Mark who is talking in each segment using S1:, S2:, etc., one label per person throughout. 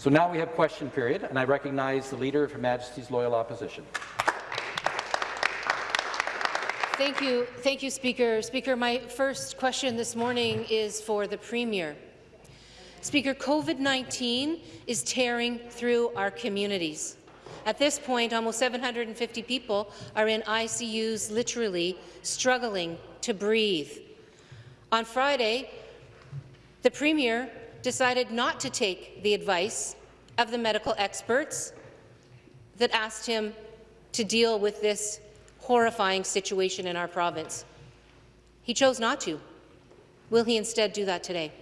S1: So now we have question period, and I recognize the Leader of Her Majesty's Loyal Opposition.
S2: Thank you, thank you, Speaker. Speaker, my first question this morning is for the Premier. Speaker, COVID-19 is tearing through our communities. At this point, almost 750 people are in ICUs, literally struggling to breathe. On Friday, the Premier decided not to take the advice of the medical experts that asked him to deal with this horrifying situation in our province. He chose not to. Will he instead do that today?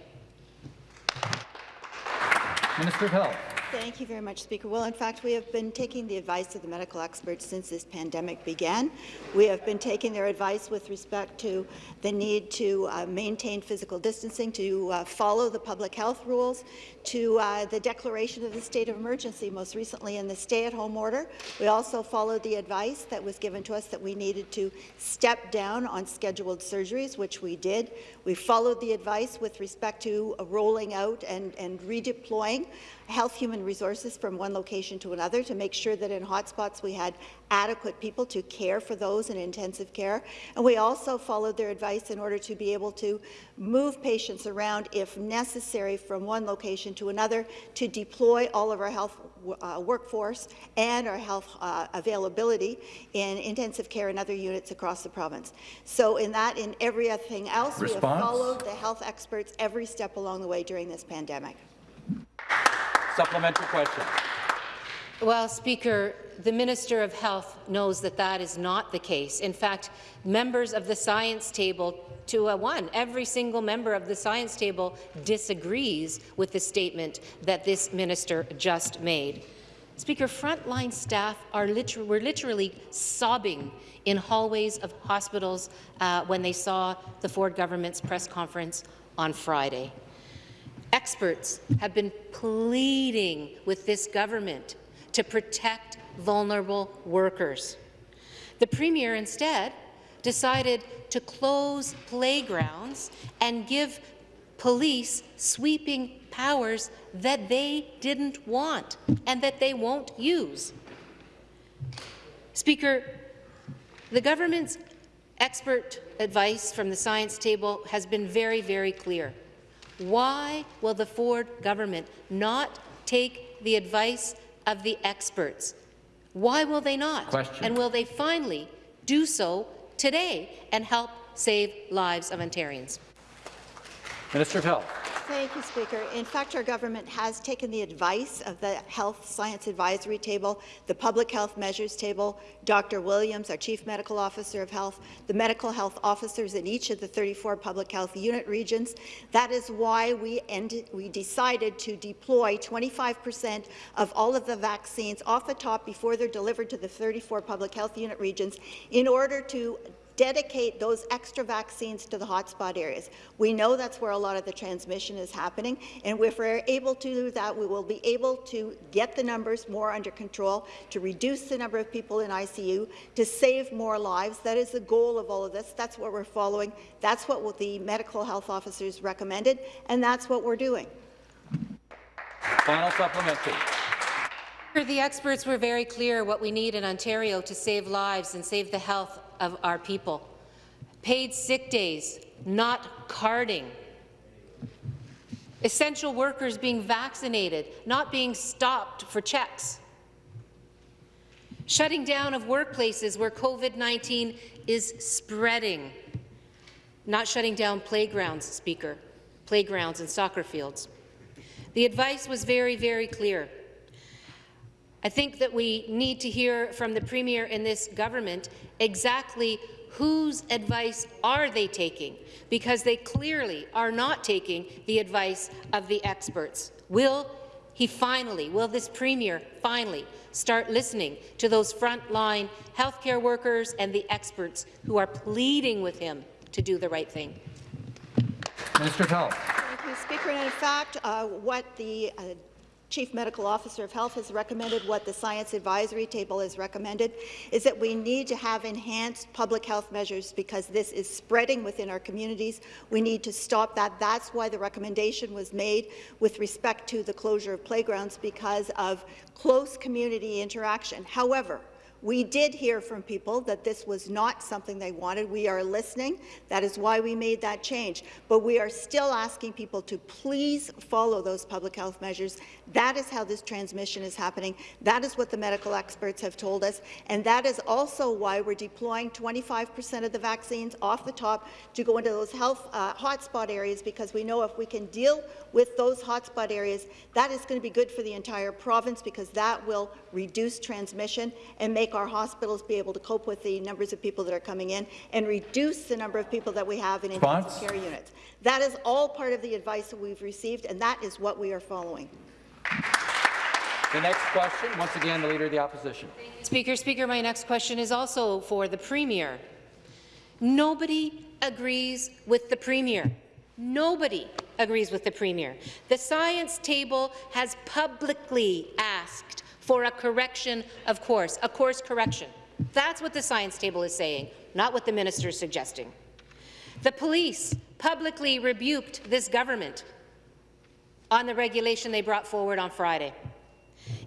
S1: Minister of Health.
S3: Thank you very much, Speaker. Well, in fact, we have been taking the advice of the medical experts since this pandemic began. We have been taking their advice with respect to the need to uh, maintain physical distancing, to uh, follow the public health rules, to uh, the declaration of the state of emergency, most recently in the stay-at-home order. We also followed the advice that was given to us that we needed to step down on scheduled surgeries, which we did. We followed the advice with respect to rolling out and, and redeploying health human resources from one location to another to make sure that in hotspots we had adequate people to care for those in intensive care. And we also followed their advice in order to be able to move patients around if necessary from one location to another to deploy all of our health uh, workforce and our health uh, availability in intensive care and other units across the province. So in that, in everything else,
S1: Response?
S3: we have followed the health experts every step along the way during this pandemic.
S1: Supplementary question.
S2: Well, Speaker, the Minister of Health knows that that is not the case. In fact, members of the science table, to a one, every single member of the science table disagrees with the statement that this minister just made. Speaker, frontline staff are liter were literally sobbing in hallways of hospitals uh, when they saw the Ford government's press conference on Friday. Experts have been pleading with this government to protect vulnerable workers. The Premier instead decided to close playgrounds and give police sweeping powers that they didn't want and that they won't use. Speaker, the government's expert advice from the science table has been very, very clear. Why will the Ford government not take the advice of the experts? Why will they not?
S1: Question.
S2: And will they finally do so today and help save lives of Ontarians?
S1: Minister of Health.
S3: Thank you, Speaker. In fact, our government has taken the advice of the Health Science Advisory Table, the Public Health Measures Table, Dr. Williams, our Chief Medical Officer of Health, the medical health officers in each of the 34 public health unit regions. That is why we, ended, we decided to deploy 25 percent of all of the vaccines off the top before they're delivered to the 34 public health unit regions in order to dedicate those extra vaccines to the hotspot areas. We know that's where a lot of the transmission is happening, and if we're able to do that, we will be able to get the numbers more under control, to reduce the number of people in ICU, to save more lives. That is the goal of all of this. That's what we're following. That's what the medical health officers recommended, and that's what we're doing.
S1: Final supplementary.
S2: The experts were very clear what we need in Ontario to save lives and save the health of our people. Paid sick days, not carding. Essential workers being vaccinated, not being stopped for checks. Shutting down of workplaces where COVID-19 is spreading. Not shutting down playgrounds, Speaker, playgrounds and soccer fields. The advice was very, very clear. I think that we need to hear from the Premier in this government exactly whose advice are they taking, because they clearly are not taking the advice of the experts. Will he finally, will this Premier finally start listening to those frontline healthcare workers and the experts who are pleading with him to do the right thing?
S1: Minister of Health.
S3: Thank you, Speaker. And in fact, uh, what the uh, Chief Medical Officer of Health has recommended, what the Science Advisory Table has recommended, is that we need to have enhanced public health measures because this is spreading within our communities. We need to stop that. That's why the recommendation was made with respect to the closure of playgrounds because of close community interaction. However, we did hear from people that this was not something they wanted. We are listening. That is why we made that change. But we are still asking people to please follow those public health measures. That is how this transmission is happening. That is what the medical experts have told us. And that is also why we're deploying 25% of the vaccines off the top to go into those health uh, hotspot areas because we know if we can deal with those hotspot areas, that is going to be good for the entire province because that will reduce transmission and make our hospitals be able to cope with the numbers of people that are coming in and reduce the number of people that we have in intensive care units. That is all part of the advice that we've received, and that is what we are following.
S1: The next question, once again, the Leader of the Opposition.
S2: Speaker, Speaker, my next question is also for the Premier. Nobody agrees with the Premier. Nobody agrees with the Premier. The science table has publicly asked for a correction of course, a course correction. That's what the science table is saying, not what the minister is suggesting. The police publicly rebuked this government on the regulation they brought forward on Friday.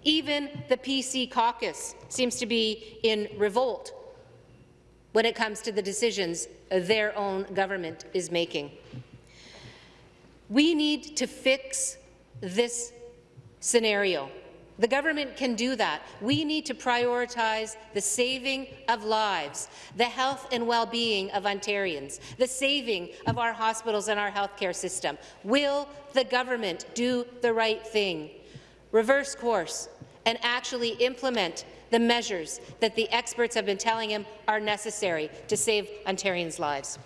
S2: Even the PC caucus seems to be in revolt when it comes to the decisions their own government is making. We need to fix this scenario. The government can do that. We need to prioritize the saving of lives, the health and well-being of Ontarians, the saving of our hospitals and our healthcare system. Will the government do the right thing? Reverse course and actually implement the measures that the experts have been telling him are necessary to save Ontarians' lives.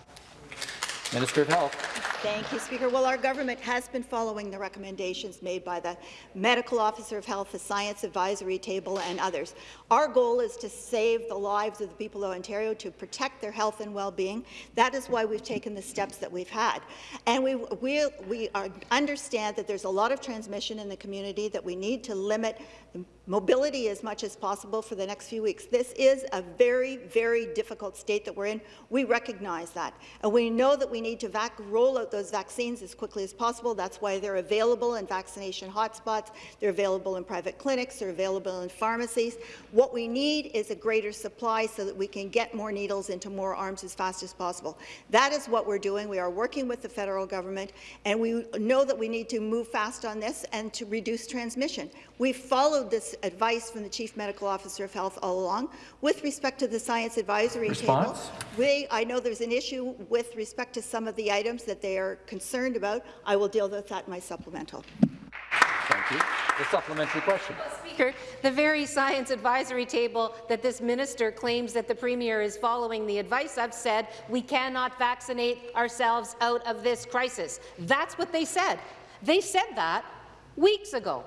S1: Minister of Health.
S3: Thank you, Speaker. Well, our government has been following the recommendations made by the Medical Officer of Health, the Science Advisory Table, and others. Our goal is to save the lives of the people of Ontario, to protect their health and well-being. That is why we've taken the steps that we've had. And we, we, we are, understand that there's a lot of transmission in the community, that we need to limit mobility as much as possible for the next few weeks. This is a very, very difficult state that we're in. We recognize that. And we know that we need to roll out those vaccines as quickly as possible. That's why they're available in vaccination hotspots. They're available in private clinics. They're available in pharmacies. What we need is a greater supply so that we can get more needles into more arms as fast as possible. That is what we're doing. We are working with the federal government, and we know that we need to move fast on this and to reduce transmission. We've followed this advice from the Chief Medical Officer of Health all along. With respect to the Science Advisory
S1: Response?
S3: Table, we, I know there's an issue with respect to some of the items that they are concerned about. I will deal with that in my supplemental.
S1: Thank you. The supplementary question.
S2: Speaker, the very science advisory table that this minister claims that the Premier is following the advice of said we cannot vaccinate ourselves out of this crisis. That's what they said. They said that weeks ago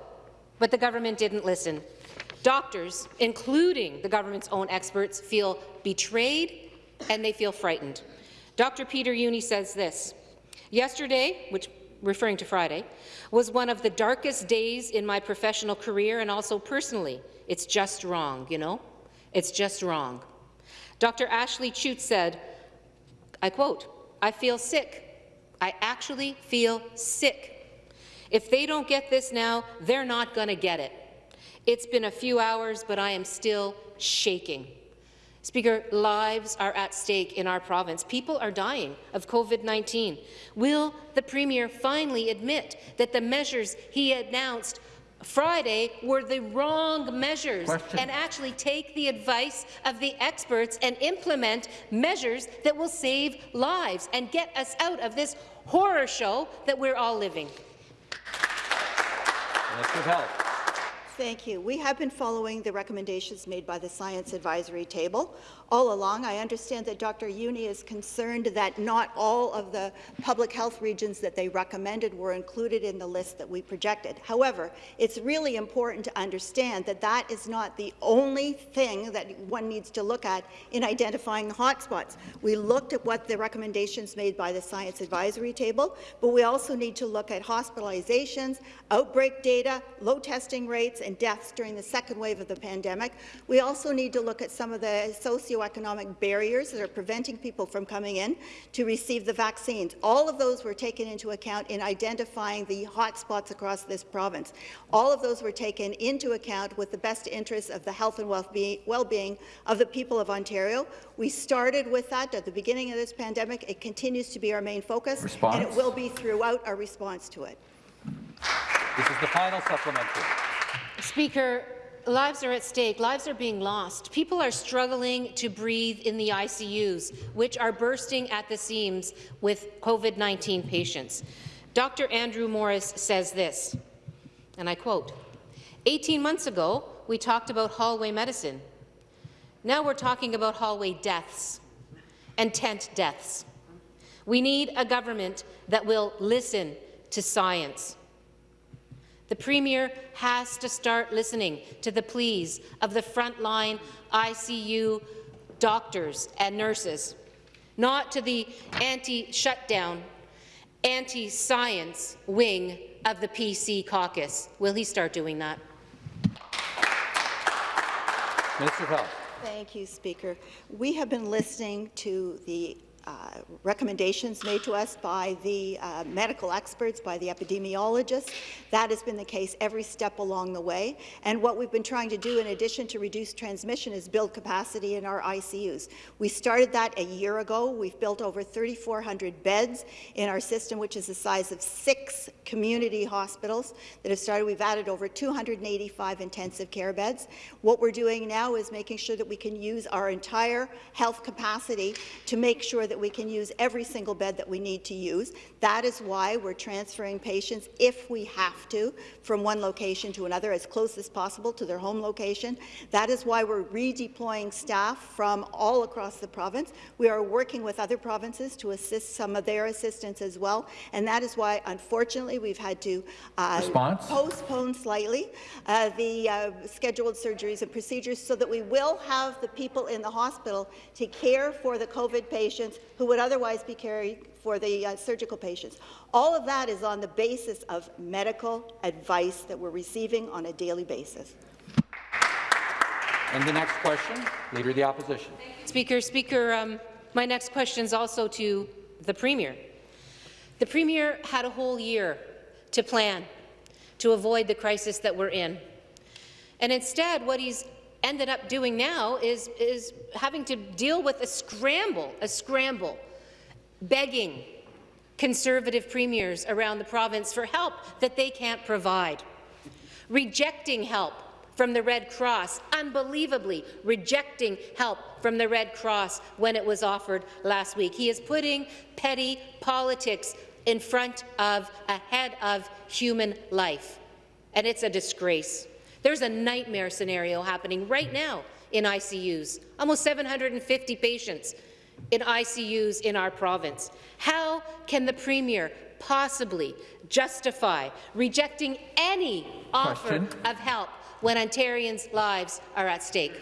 S2: but the government didn't listen. Doctors, including the government's own experts, feel betrayed and they feel frightened. Dr. Peter Jüni says this, yesterday, which referring to Friday, was one of the darkest days in my professional career and also personally. It's just wrong, you know? It's just wrong. Dr. Ashley Chute said, I quote, I feel sick. I actually feel sick. If they don't get this now, they're not going to get it. It's been a few hours, but I am still shaking. Speaker, lives are at stake in our province. People are dying of COVID-19. Will the Premier finally admit that the measures he announced Friday were the wrong measures
S1: Question.
S2: and actually take the advice of the experts and implement measures that will save lives and get us out of this horror show that we're all living?
S3: Thank you. We have been following the recommendations made by the Science Advisory Table all along. I understand that Dr. Juni is concerned that not all of the public health regions that they recommended were included in the list that we projected. However, it's really important to understand that that is not the only thing that one needs to look at in identifying hotspots. We looked at what the recommendations made by the Science Advisory Table, but we also need to look at hospitalizations, outbreak data, low testing rates, and deaths during the second wave of the pandemic. We also need to look at some of the socioeconomic barriers that are preventing people from coming in to receive the vaccines. All of those were taken into account in identifying the hotspots across this province. All of those were taken into account with the best interests of the health and well-being of the people of Ontario. We started with that at the beginning of this pandemic. It continues to be our main focus,
S1: Response?
S3: and it will be throughout our response to it.
S1: This is the final supplementary.
S2: Speaker, lives are at stake. Lives are being lost. People are struggling to breathe in the ICUs, which are bursting at the seams with COVID-19 patients. Dr. Andrew Morris says this, and I quote, 18 months ago, we talked about hallway medicine. Now we're talking about hallway deaths and tent deaths. We need a government that will listen to science. The Premier has to start listening to the pleas of the frontline ICU doctors and nurses, not to the anti-shutdown, anti-science wing of the PC caucus. Will he start doing that?
S1: Minister of Health.
S3: Thank you, Speaker. We have been listening to the uh, recommendations made to us by the uh, medical experts, by the epidemiologists. That has been the case every step along the way. And what we've been trying to do, in addition to reduce transmission, is build capacity in our ICUs. We started that a year ago. We've built over 3,400 beds in our system, which is the size of six community hospitals that have started. We've added over 285 intensive care beds. What we're doing now is making sure that we can use our entire health capacity to make sure that we can use every single bed that we need to use. That is why we're transferring patients, if we have to, from one location to another as close as possible to their home location. That is why we're redeploying staff from all across the province. We are working with other provinces to assist some of their assistance as well, and that is why, unfortunately, we've had to uh, postpone slightly uh, the uh, scheduled surgeries and procedures so that we will have the people in the hospital to care for the COVID patients who would otherwise be caring for the uh, surgical patients. All of that is on the basis of medical advice that we're receiving on a daily basis.
S1: And the next question, Leader of the Opposition.
S2: Speaker, Speaker, um, my next question is also to the Premier. The Premier had a whole year to plan to avoid the crisis that we're in. And instead, what he's ended up doing now is, is having to deal with a scramble, a scramble, begging Conservative premiers around the province for help that they can't provide, rejecting help from the Red Cross, unbelievably rejecting help from the Red Cross when it was offered last week. He is putting petty politics in front of, ahead of human life, and it's a disgrace. There's a nightmare scenario happening right hmm. now in ICUs, almost 750 patients in ICUs in our province. How can the Premier possibly justify rejecting any offer of help when Ontarians' lives are at stake?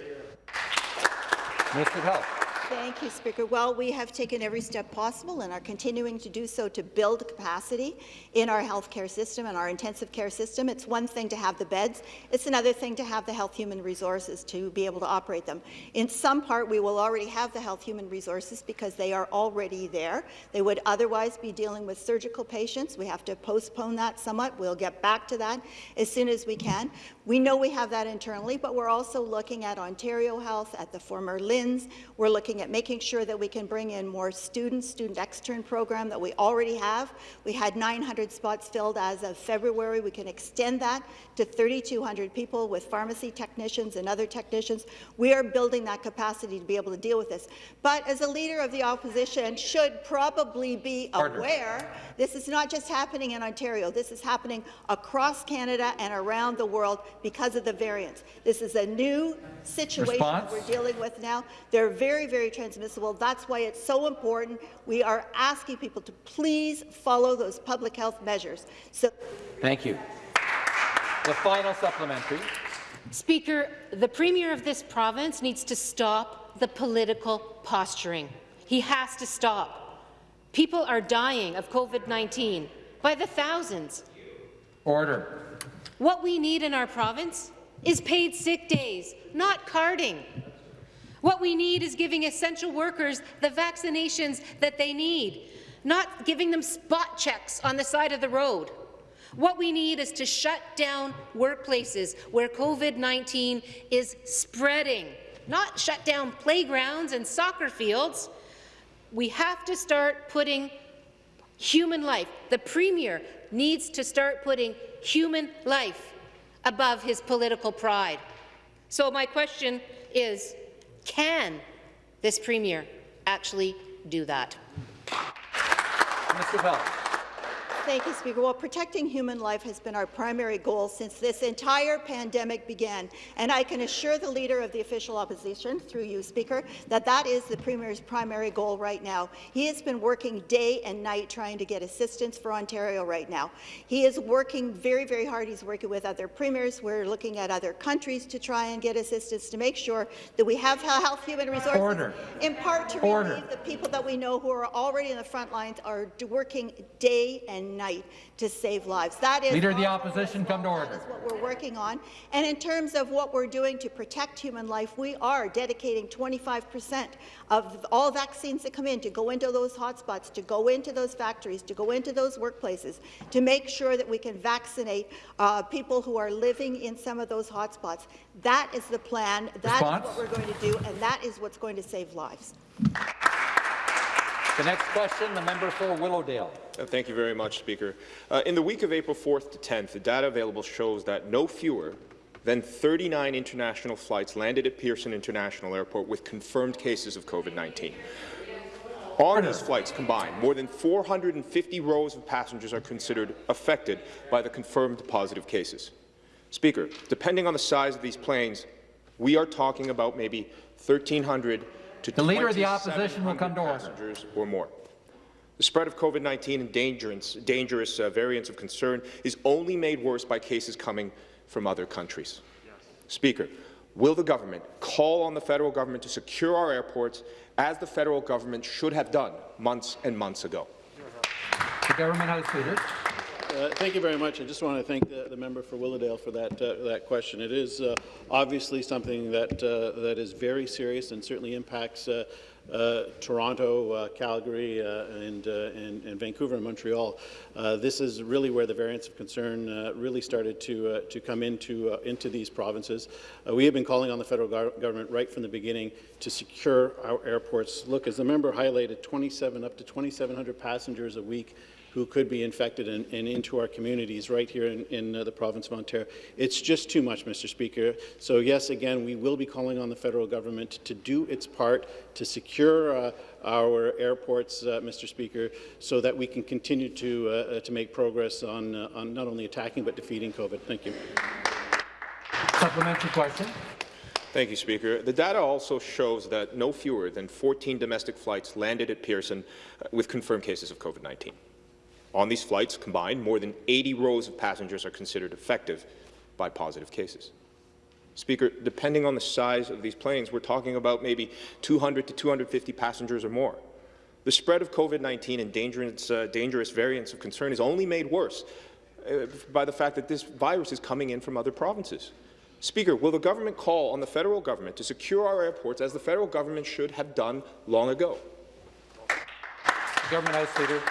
S1: Minister of Health.
S3: Thank you, Speaker. Well, we have taken every step possible and are continuing to do so to build capacity in our healthcare system and our intensive care system. It's one thing to have the beds. It's another thing to have the health human resources to be able to operate them. In some part, we will already have the health human resources because they are already there. They would otherwise be dealing with surgical patients. We have to postpone that somewhat. We'll get back to that as soon as we can. We know we have that internally, but we're also looking at Ontario Health, at the former LHINs. We're looking looking at making sure that we can bring in more students, student extern program that we already have. We had 900 spots filled as of February. We can extend that to 3,200 people with pharmacy technicians and other technicians. We are building that capacity to be able to deal with this. But as a leader of the opposition should probably be
S1: Order.
S3: aware, this is not just happening in Ontario. This is happening across Canada and around the world because of the variants. This is a new situation that we're dealing with now. They're very, very transmissible. That's why it's so important. We are asking people to please follow those public health measures. So
S1: Thank you. The final supplementary.
S2: Speaker, the Premier of this province needs to stop the political posturing. He has to stop. People are dying of COVID-19 by the thousands.
S1: Order.
S2: What we need in our province is paid sick days, not carding. What we need is giving essential workers the vaccinations that they need, not giving them spot checks on the side of the road. What we need is to shut down workplaces where COVID-19 is spreading, not shut down playgrounds and soccer fields. We have to start putting human life. The Premier needs to start putting human life above his political pride. So my question is, can this Premier actually do that?
S1: Mr. Bell.
S3: Thank you, Speaker. Well, protecting human life has been our primary goal since this entire pandemic began, and I can assure the Leader of the Official Opposition, through you, Speaker, that that is the Premier's primary goal right now. He has been working day and night trying to get assistance for Ontario right now. He is working very, very hard. He's working with other premiers. We're looking at other countries to try and get assistance to make sure that we have health human resources,
S1: Order.
S3: in part to
S1: Order.
S3: relieve the people that we know who are already in the front lines are working day and night to save lives. That is
S1: Leader of the Opposition, come to order.
S3: That is what we're working on. And in terms of what we're doing to protect human life, we are dedicating 25 percent of all vaccines that come in to go into those hotspots, to go into those factories, to go into those workplaces, to make sure that we can vaccinate uh, people who are living in some of those hotspots. That is the plan. That
S1: Response?
S3: is what we're going to do, and that is what's going to save lives.
S1: The next question, the member for Willowdale.
S4: Uh, Thank you very much, Speaker. Uh, in the week of April 4th to 10th, the data available shows that no fewer than 39 international flights landed at Pearson International Airport with confirmed cases of COVID-19. On these flights combined, more than 450 rows of passengers are considered affected by the confirmed positive cases. Speaker, depending on the size of these planes, we are talking about maybe 1,300 to
S1: The Leader of the Opposition will come to
S4: 2,700
S1: order.
S4: passengers or more. The spread of COVID-19 and dangerous, dangerous uh, variants of concern is only made worse by cases coming from other countries. Speaker, will the government call on the federal government to secure our airports as the federal government should have done months and months ago?
S1: The Government House Leader.
S5: Uh, Thank you very much. I just want to thank the, the member for Willowdale for that uh, that question. It is uh, obviously something that uh, that is very serious and certainly impacts uh, Toronto, Calgary, and, and, and Vancouver and Montreal. This is really where the variants of concern really started to to come into into these provinces. We have been calling on the federal gov government right from the beginning to secure our airports. Look, as the member highlighted, 27 up to 2,700 passengers a week who could be infected and, and into our communities right here in, in uh, the province of Ontario. It's just too much, Mr. Speaker. So yes, again, we will be calling on the federal government to do its part to secure uh, our airports, uh, Mr. Speaker, so that we can continue to, uh, uh, to make progress on, uh, on not only attacking but defeating COVID. Thank you.
S1: Supplementary question.
S4: Thank you, Speaker. The data also shows that no fewer than 14 domestic flights landed at Pearson uh, with confirmed cases of COVID-19. On these flights combined, more than 80 rows of passengers are considered effective by positive cases. Speaker, depending on the size of these planes, we're talking about maybe 200 to 250 passengers or more. The spread of COVID-19 and dangerous, uh, dangerous variants of concern is only made worse uh, by the fact that this virus is coming in from other provinces. Speaker, will the government call on the federal government to secure our airports as the federal government should have done long ago?
S1: Government House Leader.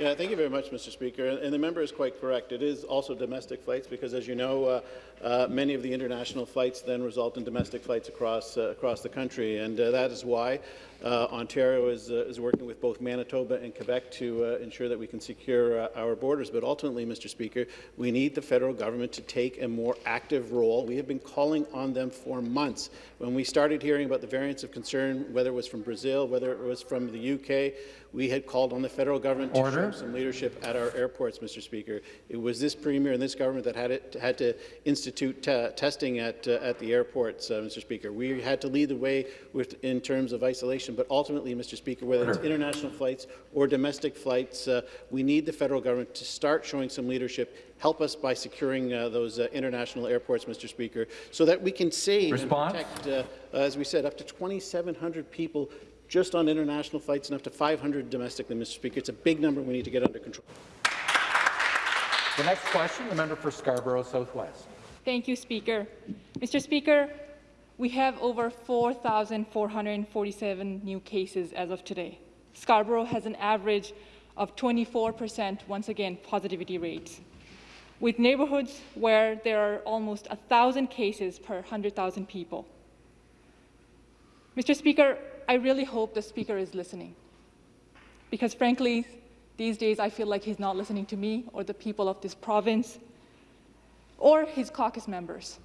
S5: Yeah, thank you very much, Mr. Speaker. And the member is quite correct. It is also domestic flights because, as you know, uh, uh, many of the international flights then result in domestic flights across uh, across the country, and uh, that is why uh, Ontario is, uh, is working with both Manitoba and Quebec to uh, ensure that we can secure uh, our borders. But ultimately, Mr. Speaker, we need the federal government to take a more active role. We have been calling on them for months. When we started hearing about the variants of concern, whether it was from Brazil, whether it was from the UK, we had called on the federal government
S1: Order.
S5: to show some leadership at our airports, Mr. Speaker. It was this premier and this government that had, it, had to institute te testing at, uh, at the airports, uh, Mr. Speaker. We had to lead the way with, in terms of isolation, but ultimately, Mr. Speaker, whether it's international flights or domestic flights, uh, we need the federal government to start showing some leadership. Help us by securing uh, those uh, international airports, Mr. Speaker, so that we can save
S1: Response?
S5: and protect, uh, as we said, up to 2,700 people just on international flights and up to 500 domestically, Mr. Speaker. It's a big number we need to get under control.
S1: The next question, the member for Scarborough Southwest.
S6: Thank you, Speaker. Mr. Speaker, we have over 4,447 new cases as of today. Scarborough has an average of 24%, once again, positivity rates, with neighborhoods where there are almost 1,000 cases per 100,000 people. Mr. Speaker, I really hope the Speaker is listening, because frankly, these days I feel like he's not listening to me or the people of this province or his caucus members.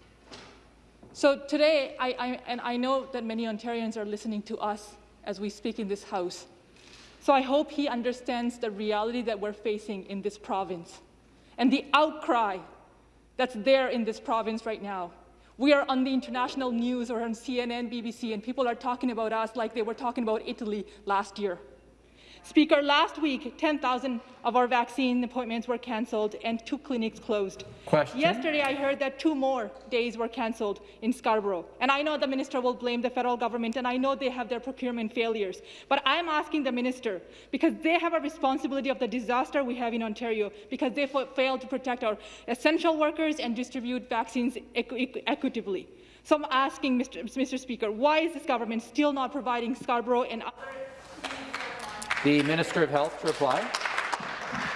S6: So today, I, I, and I know that many Ontarians are listening to us as we speak in this House. So I hope he understands the reality that we're facing in this province and the outcry that's there in this province right now. We are on the international news or on CNN, BBC, and people are talking about us like they were talking about Italy last year. Speaker, last week, 10,000 of our vaccine appointments were cancelled and two clinics closed.
S1: Question.
S6: Yesterday, I heard that two more days were cancelled in Scarborough. And I know the minister will blame the federal government, and I know they have their procurement failures. But I'm asking the minister, because they have a responsibility of the disaster we have in Ontario, because they fa- failed to protect our essential workers and distribute vaccines equ- equitably. So I'm asking, Mr. Mr. Speaker, why is this government still not providing Scarborough and other
S1: The Minister of Health to reply.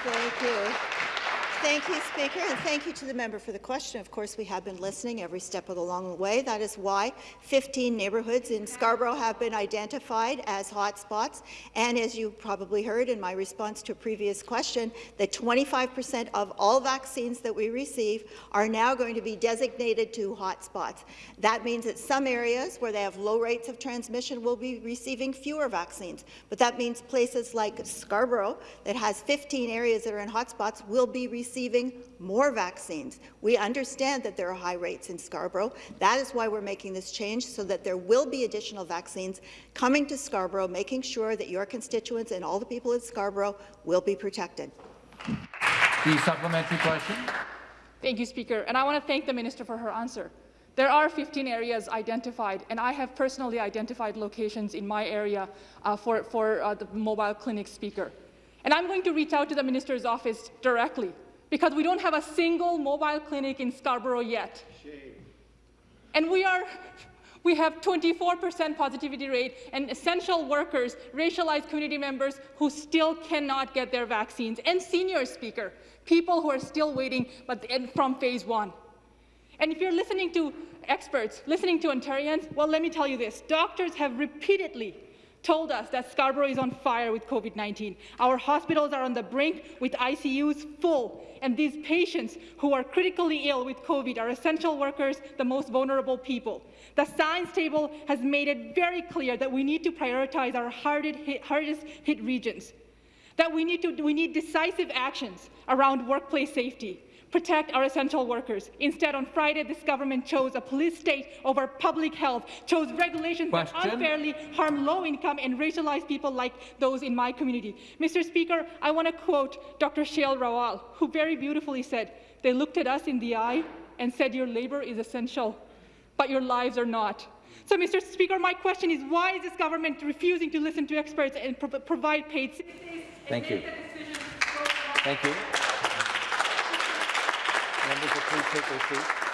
S3: Thank you. Thank you, Speaker, and thank you to the member for the question. Of course, we have been listening every step of the long way. That is why 15 neighbourhoods in Scarborough have been identified as hotspots. And as you probably heard in my response to a previous question, that 25% of all vaccines that we receive are now going to be designated to hotspots. That means that some areas where they have low rates of transmission will be receiving fewer vaccines. But that means places like Scarborough, that has 15 areas that are in hotspots, will be receiving more vaccines. We understand that there are high rates in Scarborough. That is why we're making this change, so that there will be additional vaccines coming to Scarborough, making sure that your constituents and all the people in Scarborough will be protected.
S1: The supplementary question.
S6: Thank you, Speaker. And I want to thank the Minister for her answer. There are 15 areas identified, and I have personally identified locations in my area uh, for, for uh, the mobile clinic speaker. And I'm going to reach out to the Minister's office directly because we don't have a single mobile clinic in Scarborough yet. And we are we have 24% positivity rate and essential workers, racialized community members who still cannot get their vaccines, and senior speaker, people who are still waiting but from phase one. And if you're listening to experts, listening to Ontarians, well, let me tell you this. Doctors have repeatedly told us that Scarborough is on fire with COVID-19. Our hospitals are on the brink with ICUs full, and these patients who are critically ill with COVID are essential workers, the most vulnerable people. The science table has made it very clear that we need to prioritize our hardest hit, hardest hit regions, that we need, to, we need decisive actions around workplace safety, protect our essential workers. Instead, on Friday, this government chose a police state over public health, chose regulations
S1: Question.
S6: that unfairly harm low-income and racialized people like those in my community. Mr. Speaker, I want to quote Dr. Shail Rawal, who very beautifully said, they looked at us in the eye and said, your labor is essential, but your lives are not. So, Mr. Speaker, my question is, why is this government refusing to listen to experts and pro provide paid?
S1: Thank you.
S6: make the decisions
S1: Thank you. Members will please take their seats.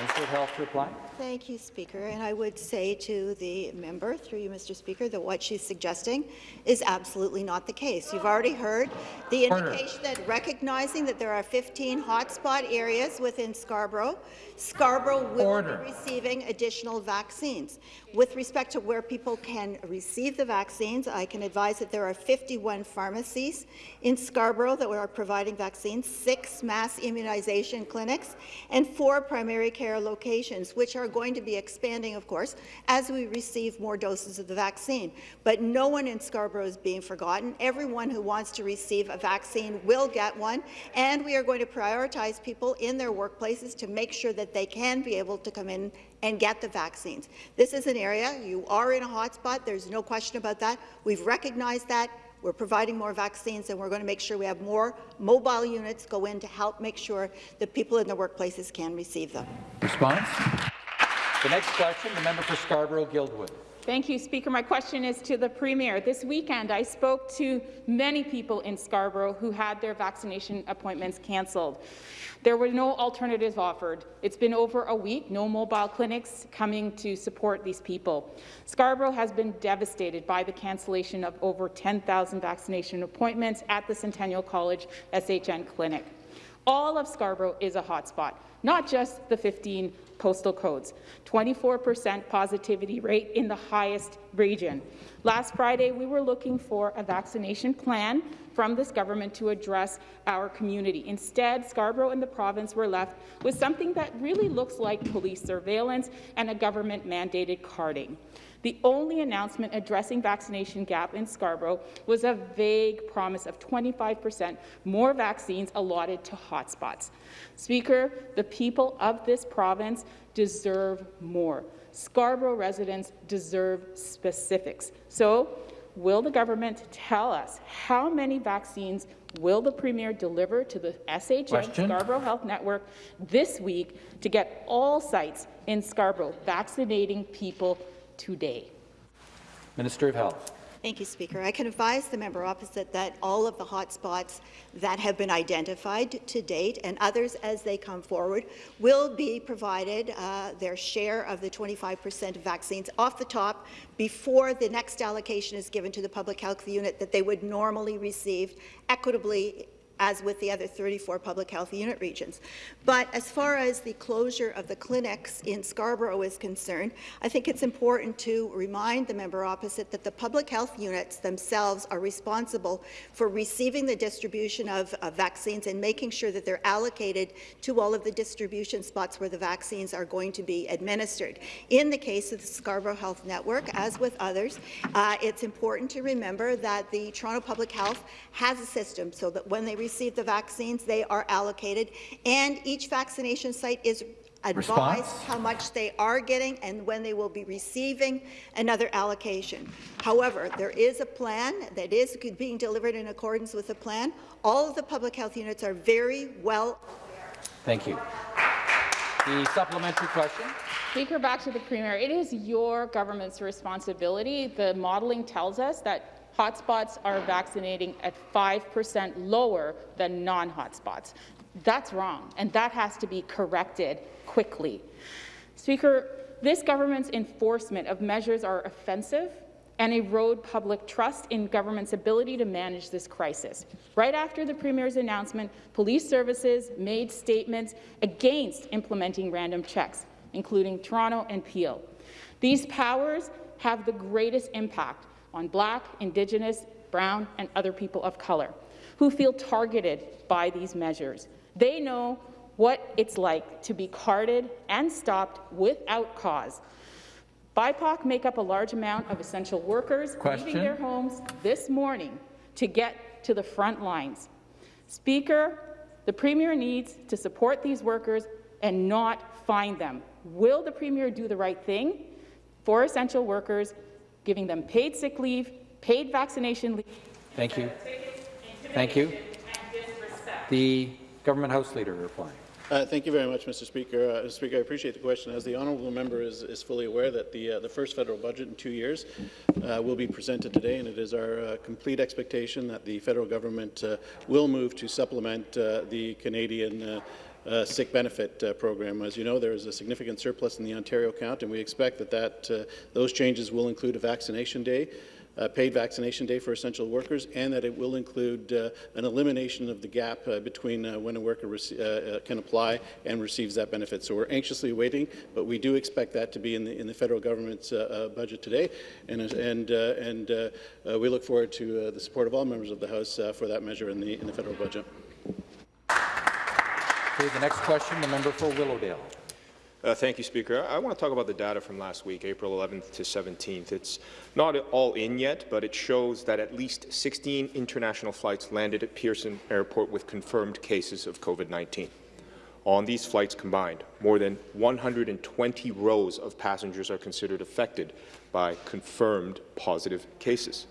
S1: Minister of Health to reply.
S3: Thank you, Speaker. And I would say to the member, through you, Mr. Speaker, that what she's suggesting is absolutely not the case. You've already heard the indication that recognizing that there are 15 hotspot areas within Scarborough, Scarborough will
S1: Order.
S3: be receiving additional vaccines. With respect to where people can receive the vaccines, I can advise that there are 51 pharmacies in Scarborough that are providing vaccines, six mass immunization clinics, and four primary care locations, which are going to be expanding, of course, as we receive more doses of the vaccine. But no one in Scarborough is being forgotten. Everyone who wants to receive a vaccine will get one, and we are going to prioritize people in their workplaces to make sure that they can be able to come in and get the vaccines. This is an area, you are in a hotspot, there's no question about that. We've recognized that. We're providing more vaccines, and we're going to make sure we have more mobile units go in to help make sure that people in the workplaces can receive them.
S1: Response? The next question, the member for Scarborough-Guildwood.
S7: Thank you, Speaker. My question is to the Premier. This weekend, I spoke to many people in Scarborough who had their vaccination appointments cancelled. There were no alternatives offered. It's been over a week, no mobile clinics coming to support these people. Scarborough has been devastated by the cancellation of over 10,000 vaccination appointments at the Centennial College SHN clinic. All of Scarborough is a hotspot, not just the 15 postal codes. 24% positivity rate in the highest region. Last Friday, we were looking for a vaccination plan from this government to address our community. Instead, Scarborough and the province were left with something that really looks like police surveillance and a government-mandated carding. The only announcement addressing vaccination gap in Scarborough was a vague promise of 25% more vaccines allotted to hotspots. Speaker, the people of this province deserve more. Scarborough residents deserve specifics. So, will the government tell us how many vaccines will the Premier deliver to the SHN
S1: Question.
S7: Scarborough Health Network this week to get all sites in Scarborough vaccinating people today?
S1: Minister of Health.
S3: Thank you, Speaker. I can advise the member opposite that all of the hotspots that have been identified to date and others as they come forward will be provided uh, their share of the 25% of vaccines off the top before the next allocation is given to the public health unit that they would normally receive equitably as with the other 34 public health unit regions. But as far as the closure of the clinics in Scarborough is concerned, I think it's important to remind the member opposite that the public health units themselves are responsible for receiving the distribution of, vaccines and making sure that they're allocated to all of the distribution spots where the vaccines are going to be administered. In the case of the Scarborough Health Network, as with others, uh, it's important to remember that the Toronto Public Health has a system so that when they receive the vaccines, they are allocated, and each vaccination site is advised
S1: Response?
S3: how much they are getting and when they will be receiving another allocation. However, there is a plan that is being delivered in accordance with the plan. All of the public health units are very well
S1: Thank you. The supplementary question.
S7: Speaker, back to the Premier. It is your government's responsibility. The modelling tells us that hotspots are vaccinating at 5% lower than non-hotspots. That's wrong, and that has to be corrected quickly. Speaker, this government's enforcement of measures are offensive and erode public trust in government's ability to manage this crisis. Right after the Premier's announcement, police services made statements against implementing random checks, including Toronto and Peel. These powers have the greatest impact on Black, Indigenous, Brown, and other people of colour who feel targeted by these measures. They know what it's like to be carded and stopped without cause. BIPOC make up a large amount of essential workers
S1: Question.
S7: leaving their homes this morning to get to the front lines. Speaker, the Premier needs to support these workers and not find them. Will the Premier do the right thing for essential workers, giving them paid sick leave, paid vaccination leave,
S1: Thank you. Thank you. The government House Leader replying.
S5: Uh, thank you very much, Mr. Speaker. Uh, Speaker, I appreciate the question. As the honourable member is, is fully aware that the, uh, the first federal budget in two years uh, will be presented today, and it is our uh, complete expectation that the federal government uh, will move to supplement uh, the Canadian uh, sick benefit uh, program. As you know, there is a significant surplus in the Ontario account, and we expect that, that uh, those changes will include a vaccination day, uh, paid vaccination day for essential workers, and that it will include uh, an elimination of the gap uh, between uh, when a worker can apply and receives that benefit. So we're anxiously waiting, but we do expect that to be in the, in the federal government's budget today, and, and, and we look forward to the support of all members of the House for that measure in the, in the federal budget.
S1: Okay, the next question, the member for Willowdale.
S4: Uh, thank you, Speaker. I, I want to talk about the data from last week, April 11th to 17th. It's not all in yet, but it shows that at least 16 international flights landed at Pearson Airport with confirmed cases of COVID-19. On these flights combined, more than 120 rows of passengers are considered affected by confirmed positive cases.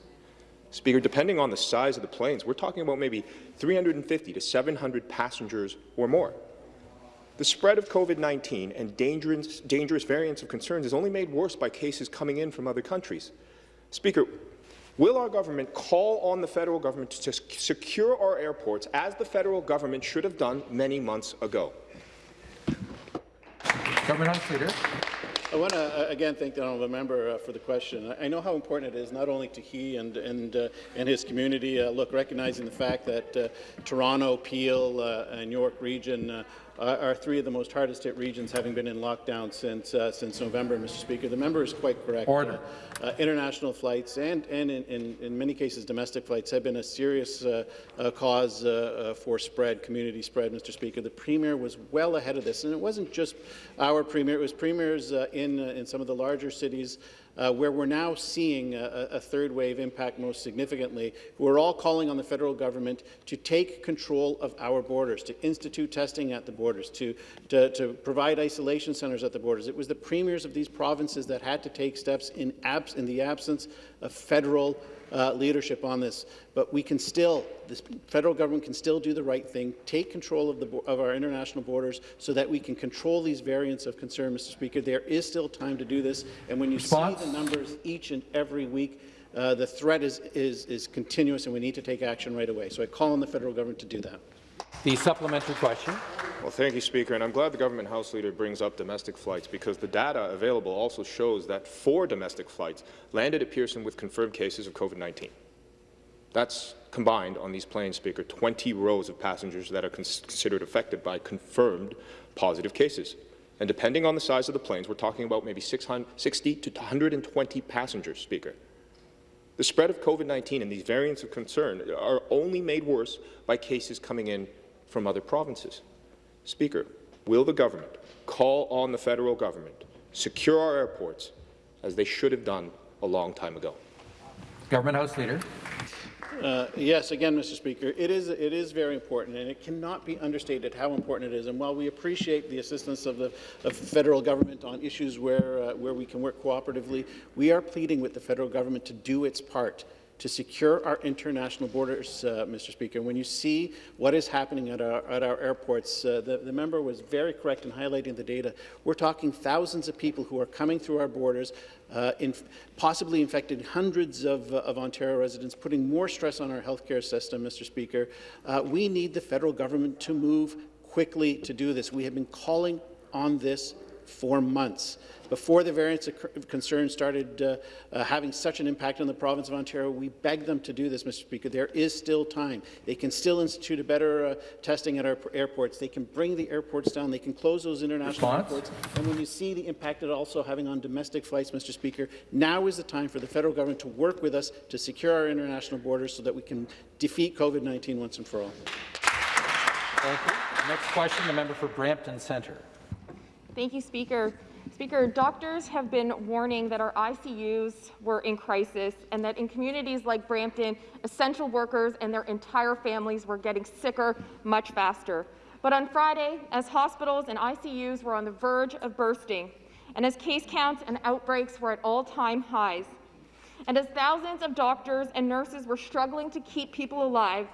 S4: Speaker, depending on the size of the planes, we're talking about maybe 350 to 700 passengers or more. The spread of COVID-19 and dangerous, dangerous variants of concerns is only made worse by cases coming in from other countries. Speaker, will our government call on the federal government to secure our airports as the federal government should have done many months ago?
S1: Government House.
S5: I want to uh, again thank the honourable member uh, for the question. I know how important it is not only to he and and uh, and his community. Uh, look, recognizing the fact that uh, Toronto, Peel, and York region uh, are three of the most hardest hit regions, having been in lockdown since uh, since November, Mr. Speaker. The member is quite correct.
S1: Order.
S5: Uh, uh international flights and and in, in, in, many cases domestic flights have been a serious uh, uh, cause for spread, community spread, Mr. Speaker. The Premier was well ahead of this, and it wasn't just our Premier; it was premiers in in some of the larger cities uh, where we're now seeing a, a, third wave impact most significantly, we're all calling on the federal government to take control of our borders, to institute testing at the borders, to, to, to provide isolation centres at the borders. It was the premiers of these provinces that had to take steps in, abs in the absence of federal uh, leadership on this. But we can still, the federal government can still do the right thing, take control of, the, of our international borders so that we can control these variants of concern, Mr. Speaker. There is still time to do this. And when you Response? see the numbers each and every week, uh, the threat is, is, is continuous and we need to take action right away. So I call on the federal government to do that.
S1: The supplementary question.
S4: Well, thank you, Speaker, and I'm glad the government House Leader brings up domestic flights because the data available also shows that four domestic flights landed at Pearson with confirmed cases of COVID-19. That's combined on these planes, Speaker, 20 rows of passengers that are considered affected by confirmed positive cases. And depending on the size of the planes, we're talking about maybe 60 to 120 passengers, Speaker. The spread of COVID-19 and these variants of concern are only made worse by cases coming in from other provinces. Speaker, will the government call on the federal government, secure our airports, as they should have done a long time ago?
S1: Government House Leader.
S5: Uh, yes, again, Mr. Speaker, it is, it is very important, and it cannot be understated how important it is. And while we appreciate the assistance of the of federal government on issues where, uh, where we can work cooperatively, we are pleading with the federal government to do its part to secure our international borders, uh, Mr. Speaker. When you see what is happening at our, at our airports, uh, the, the member was very correct in highlighting the data. We're talking thousands of people who are coming through our borders, uh, in, possibly infecting hundreds of, of, Ontario residents, putting more stress on our healthcare system, Mr. Speaker. Uh, we need the federal government to move quickly to do this. We have been calling on this for months. Before the variants of concern started uh, uh, having such an impact on the province of Ontario, we begged them to do this, Mr. Speaker. There is still time. They can still institute a better uh, testing at our airports. They can bring the airports down. They can close those international Response? airports. And when you see the impact it also having on domestic flights, Mr. Speaker, now is the time for the federal government to work with us to secure our international borders so that we can defeat COVID-19 once and for all.
S1: Thank you. Next question, the member for Brampton Centre.
S8: Thank you, Speaker. Speaker, doctors have been warning that our ICUs were in crisis and that in communities like Brampton, essential workers and their entire families were getting sicker much faster. But on Friday, as hospitals and ICUs were on the verge of bursting, and as case counts and outbreaks were at all-time highs, and as thousands of doctors and nurses were struggling to keep people alive,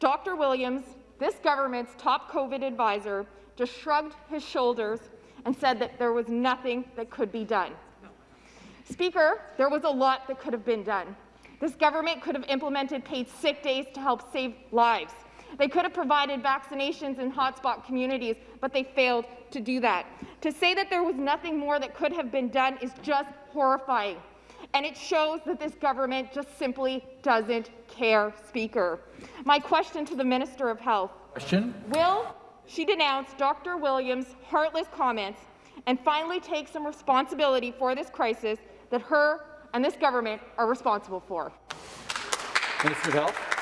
S8: Dr. Williams, this government's top COVID advisor, just shrugged his shoulders and said that there was nothing that could be done. Speaker, there was a lot that could have been done. This government could have implemented paid sick days to help save lives. They could have provided vaccinations in hotspot communities, but they failed to do that. To say that there was nothing more that could have been done is just horrifying. And it shows that this government just simply doesn't care, Speaker. My question to the Minister of Health
S1: Question?
S8: Will she denounce Dr. Williams' heartless comments and finally take some responsibility for this crisis that her and this government are responsible for?
S1: Minister of Health.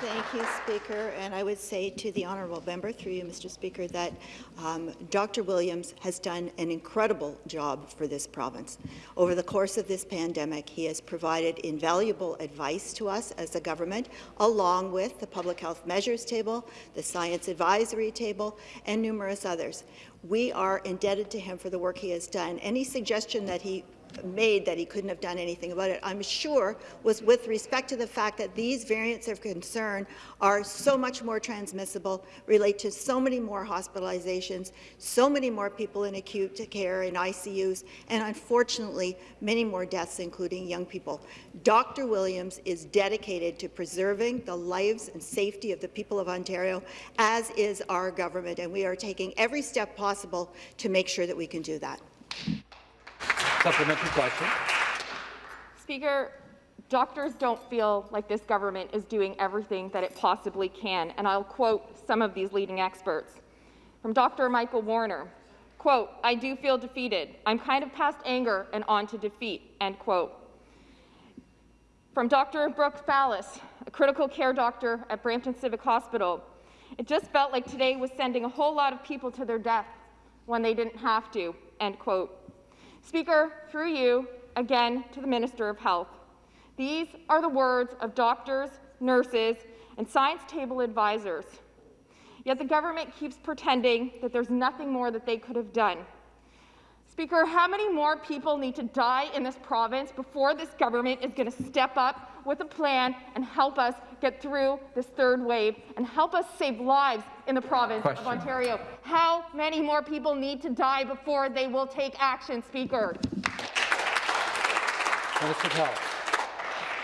S3: Thank you, Speaker. And I would say to the honourable member, through you, Mr. Speaker, that um, Dr. Williams has done an incredible job for this province. Over the course of this pandemic, he has provided invaluable advice to us as a government, along with the Public Health Measures Table, the Science Advisory Table, and numerous others. We are indebted to him for the work he has done. Any suggestion that he made that he couldn't have done anything about it, I'm sure was with respect to the fact that these variants of concern are so much more transmissible, relate to so many more hospitalizations, so many more people in acute care in ICUs, and unfortunately, many more deaths, including young people. Dr. Williams is dedicated to preserving the lives and safety of the people of Ontario, as is our government, and we are taking every step possible to make sure that we can do that.
S1: Supplementary question.
S8: Speaker, doctors don't feel like this government is doing everything that it possibly can, and I'll quote some of these leading experts. From Dr. Michael Warner, quote, I do feel defeated. I'm kind of past anger and on to defeat, end quote. From Dr. Brooke Fallis, a critical care doctor at Brampton Civic Hospital, it just felt like today was sending a whole lot of people to their death when they didn't have to, end quote. Speaker, through you, again to the Minister of Health. These are the words of doctors, nurses, and science table advisors. Yet the government keeps pretending that there's nothing more that they could have done. Speaker, how many more people need to die in this province before this government is going to step up with a plan and help us get through this third wave and help us save lives in the province
S1: Question.
S8: of Ontario? How many more people need to die before they will take action, Speaker?
S1: Minister of Health.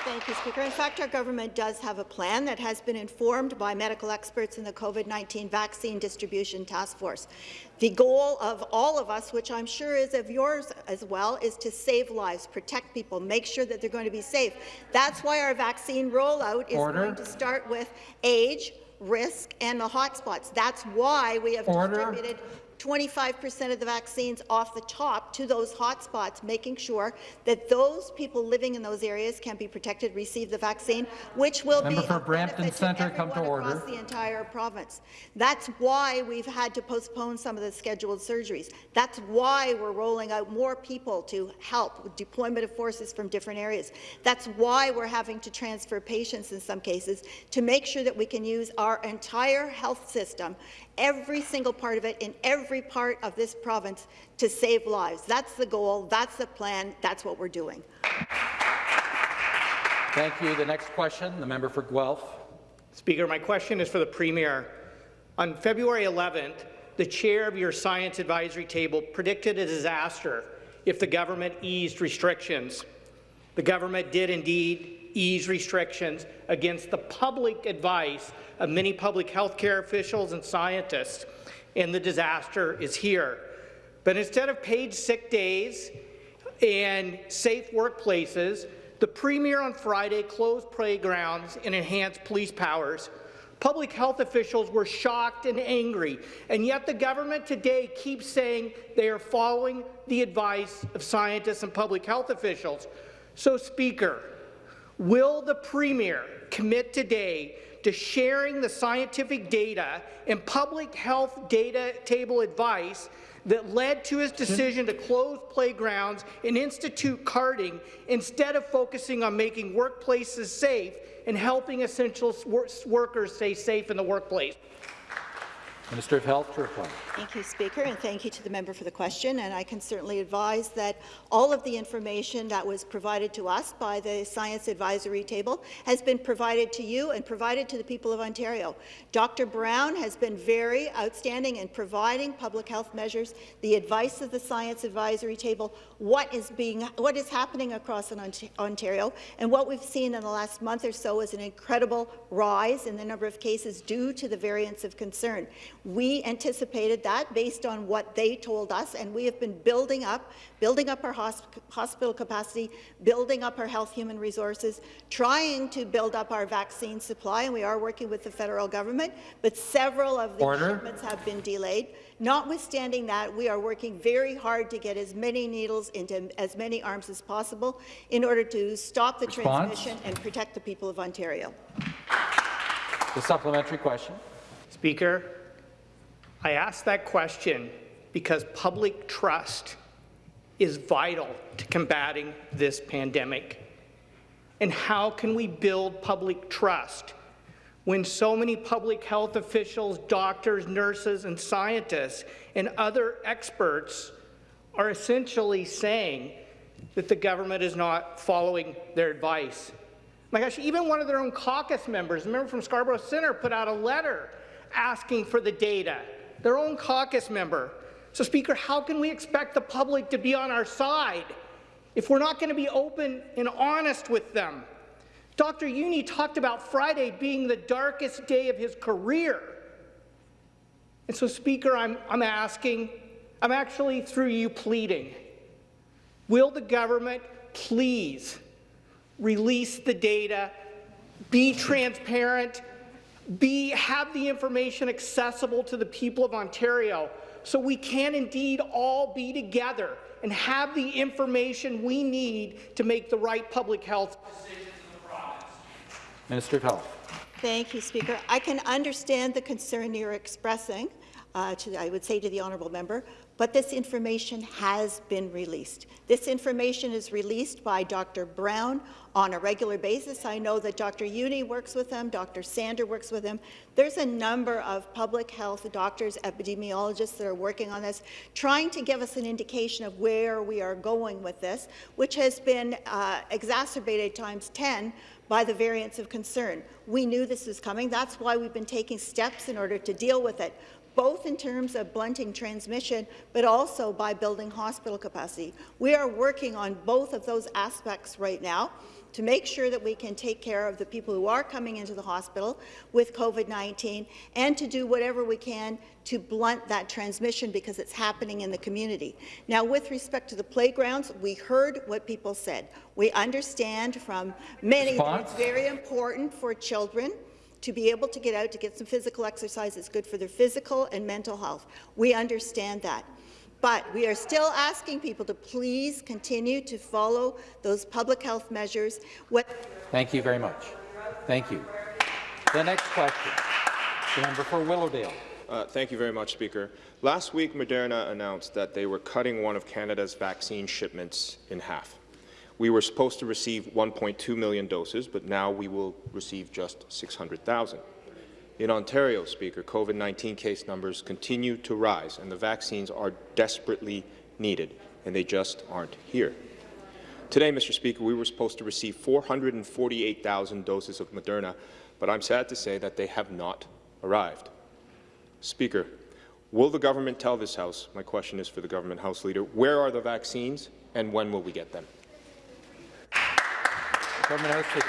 S3: Thank you, Speaker. In fact, our government does have a plan that has been informed by medical experts in the COVID-19 Vaccine Distribution Task Force. The goal of all of us, which I'm sure is of yours as well, is to save lives, protect people, make sure that they're going to be safe. That's why our vaccine rollout is
S1: Order.
S3: going to start with age, risk, and the hotspots. That's why we have
S1: Order.
S3: distributed 25% of the vaccines off the top to those hotspots, making sure that those people living in those areas can be protected, receive the vaccine, which will
S1: Member
S3: be
S1: for Brampton Centre,
S3: to
S1: come to order.
S3: across the entire province. That's why we've had to postpone some of the scheduled surgeries. That's why we're rolling out more people to help with deployment of forces from different areas. That's why we're having to transfer patients in some cases to make sure that we can use our entire health system every single part of it in every part of this province to save lives. That's the goal, that's the plan, that's what we're doing.
S1: Thank you. The next question, the member for Guelph.
S9: Speaker, my question is for the Premier. On February 11th, the chair of your science advisory table predicted a disaster if the government eased restrictions. The government did indeed ease restrictions against the public advice of many public health care officials and scientists, and the disaster is here. But instead of paid sick days and safe workplaces, the Premier on Friday closed playgrounds and enhanced police powers. Public health officials were shocked and angry, and yet the government today keeps saying they are following the advice of scientists and public health officials. So, Speaker, will the Premier commit today to sharing the scientific data and public health data table advice that led to his decision to close playgrounds and institute carding instead of focusing on making workplaces safe and helping essential workers stay safe in the workplace.
S1: Minister of Health to reply.
S3: Thank you, Speaker, and thank you to the member for the question. And I can certainly advise that all of the information that was provided to us by the Science Advisory Table has been provided to you and provided to the people of Ontario. Dr. Brown has been very outstanding in providing public health measures, the advice of the Science Advisory Table, what is being, what is happening across Ontario, and what we've seen in the last month or so is an incredible rise in the number of cases due to the variants of concern. We anticipated that based on what they told us, and we have been building up, building up our hosp hospital capacity, building up our health human resources, trying to build up our vaccine supply, and we are working with the federal government, but several of the
S1: Order.
S3: shipments have been delayed. Notwithstanding that, we are working very hard to get as many needles into as many arms as possible in order to stop the
S1: Response?
S3: transmission and protect the people of Ontario.
S1: The supplementary question.
S9: Speaker, I ask that question because public trust is vital to combating this pandemic. And how can we build public trust when so many public health officials, doctors, nurses, and scientists and other experts are essentially saying that the government is not following their advice? My gosh, even one of their own caucus members, a member from Scarborough Centre, put out a letter asking for the data, their own caucus member. So, Speaker, how can we expect the public to be on our side if we're not going to be open and honest with them? Dr. Jüni talked about Friday being the darkest day of his career. And so, Speaker, I'm, I'm asking, I'm actually through you pleading, will the government please release the data, be transparent, be, have the information accessible to the people of Ontario so we can indeed all be together and have the information we need to make the right public health decisions in the province.
S1: Minister of Health.
S3: Thank you, Speaker. I can understand the concern you're expressing, uh, to, I would say to the honourable member, but this information has been released. This information is released by Dr. Brown on a regular basis. I know that Dr. Jüni works with them, Dr. Sander works with them. There's a number of public health doctors, epidemiologists that are working on this, trying to give us an indication of where we are going with this, which has been uh, exacerbated times 10 by the variants of concern. We knew this was coming. That's why we've been taking steps in order to deal with it both in terms of blunting transmission, but also by building hospital capacity. We are working on both of those aspects right now to make sure that we can take care of the people who are coming into the hospital with COVID-19 and to do whatever we can to blunt that transmission because it's happening in the community. Now, with respect to the playgrounds, we heard what people said. We understand from many
S1: Response?
S3: that it's very important for children to be able to get out to get some physical exercise is good for their physical and mental health. We understand that. But we are still asking people to please continue to follow those public health measures. What
S1: Thank you very much. Thank you. The next question. The member for Willowdale.
S4: Uh, thank you very much, Speaker. Last week, Moderna announced that they were cutting one of Canada's vaccine shipments in half. We were supposed to receive 1.2 million doses, but now we will receive just 600,000. In Ontario, Speaker, COVID-19 case numbers continue to rise, and the vaccines are desperately needed, and they just aren't here. Today, Mr. Speaker, we were supposed to receive 448,000 doses of Moderna, but I'm sad to say that they have not arrived. Speaker, will the government tell this House, my question is for the government House Leader, where are the vaccines and when will we get them?
S1: Government House Leader.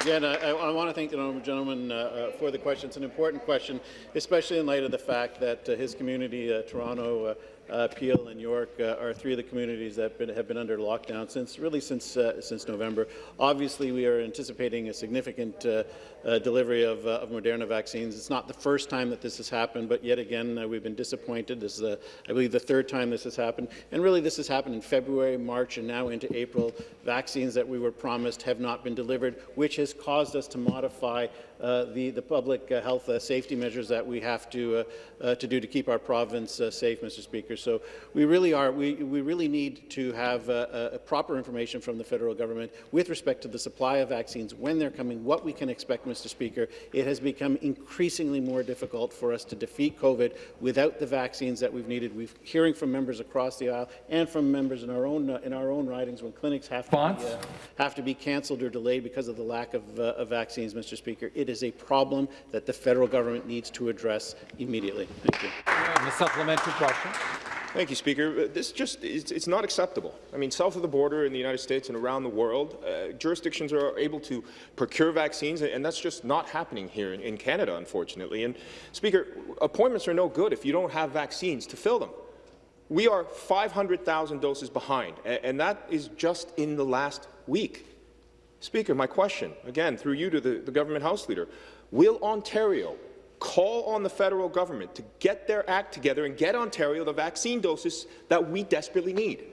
S5: Again, I, I want to thank the honourable gentleman uh, uh, for the question. It's an important question, especially in light of the fact that uh, his community, uh, Toronto, uh, Peel and York uh, are three of the communities that been, have been under lockdown since really since uh, since November. Obviously, we are anticipating a significant uh, uh, delivery of, uh, of Moderna vaccines. It's not the first time that this has happened, but yet again, we've been disappointed. This is, I believe, the third time this has happened, and really this has happened in February, March, and now into April. Vaccines that we were promised have not been delivered, which has caused us to modify the, the public uh, health uh, safety measures that we have to, to do to keep our province safe, Mr. Speaker. So we really are, we, we really need to have proper information from the federal government with respect to the supply of vaccines, when they're coming, what we can expect, Mr. Mr. Speaker, it has become increasingly more difficult for us to defeat COVID without the vaccines that we've needed. We're hearing from members across the aisle and from members in our own uh, in our own ridings when clinics have to be, uh, have to be cancelled or delayed because of the lack of, uh, of vaccines, Mr. Speaker. It is a problem that the federal government needs to address immediately. Thank you.
S1: And the supplementary question.
S4: Thank you, Speaker. Uh, This just it's, it's not acceptable. I mean, south of the border in the United States and around the world, uh, jurisdictions are able to procure vaccines, and that's just not happening here in, in Canada, unfortunately. And, Speaker, appointments are no good if you don't have vaccines to fill them. We are 500,000 doses behind, and that is just in the last week. Speaker, my question, again, through you to the, the government House Leader, will Ontario call on the federal government to get their act together and get Ontario the vaccine doses that we desperately need?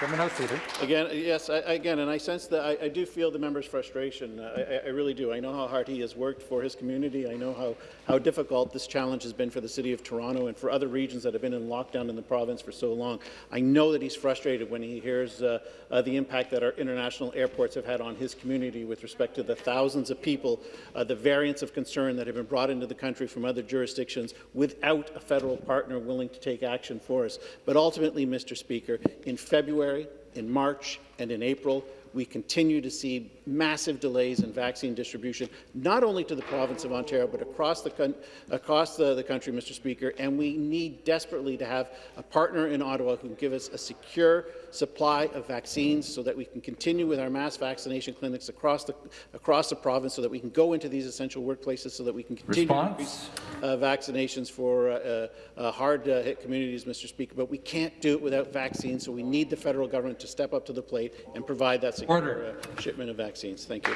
S1: Government House Leader.
S5: Again, yes, I, again, and I sense that I, I do feel the member's frustration. I, I really do. I know how hard he has worked for his community. I know how, how difficult this challenge has been for the City of Toronto and for other regions that have been in lockdown in the province for so long. I know that he's frustrated when he hears uh, uh, the impact that our international airports have had on his community with respect to the thousands of people, uh, the variants of concern that have been brought into the country from other jurisdictions without a federal partner willing to take action for us. But ultimately, Mr. Speaker, in February, in March, and in April, we continue to see massive delays in vaccine distribution, not only to the province of Ontario, but across the, across the, the country, Mr. Speaker, and we need desperately to have a partner in Ottawa who can give us a secure supply of vaccines so that we can continue with our mass vaccination clinics across the, across the province so that we can go into these essential workplaces so that we can continue
S1: Response?
S5: to increase uh, vaccinations for uh, uh, uh, hard-hit communities, Mr. Speaker, but we can't do it without vaccines, so we need the federal government to step up to the plate and provide that secure
S1: Order.
S5: uh, shipment of vaccines. Thank you.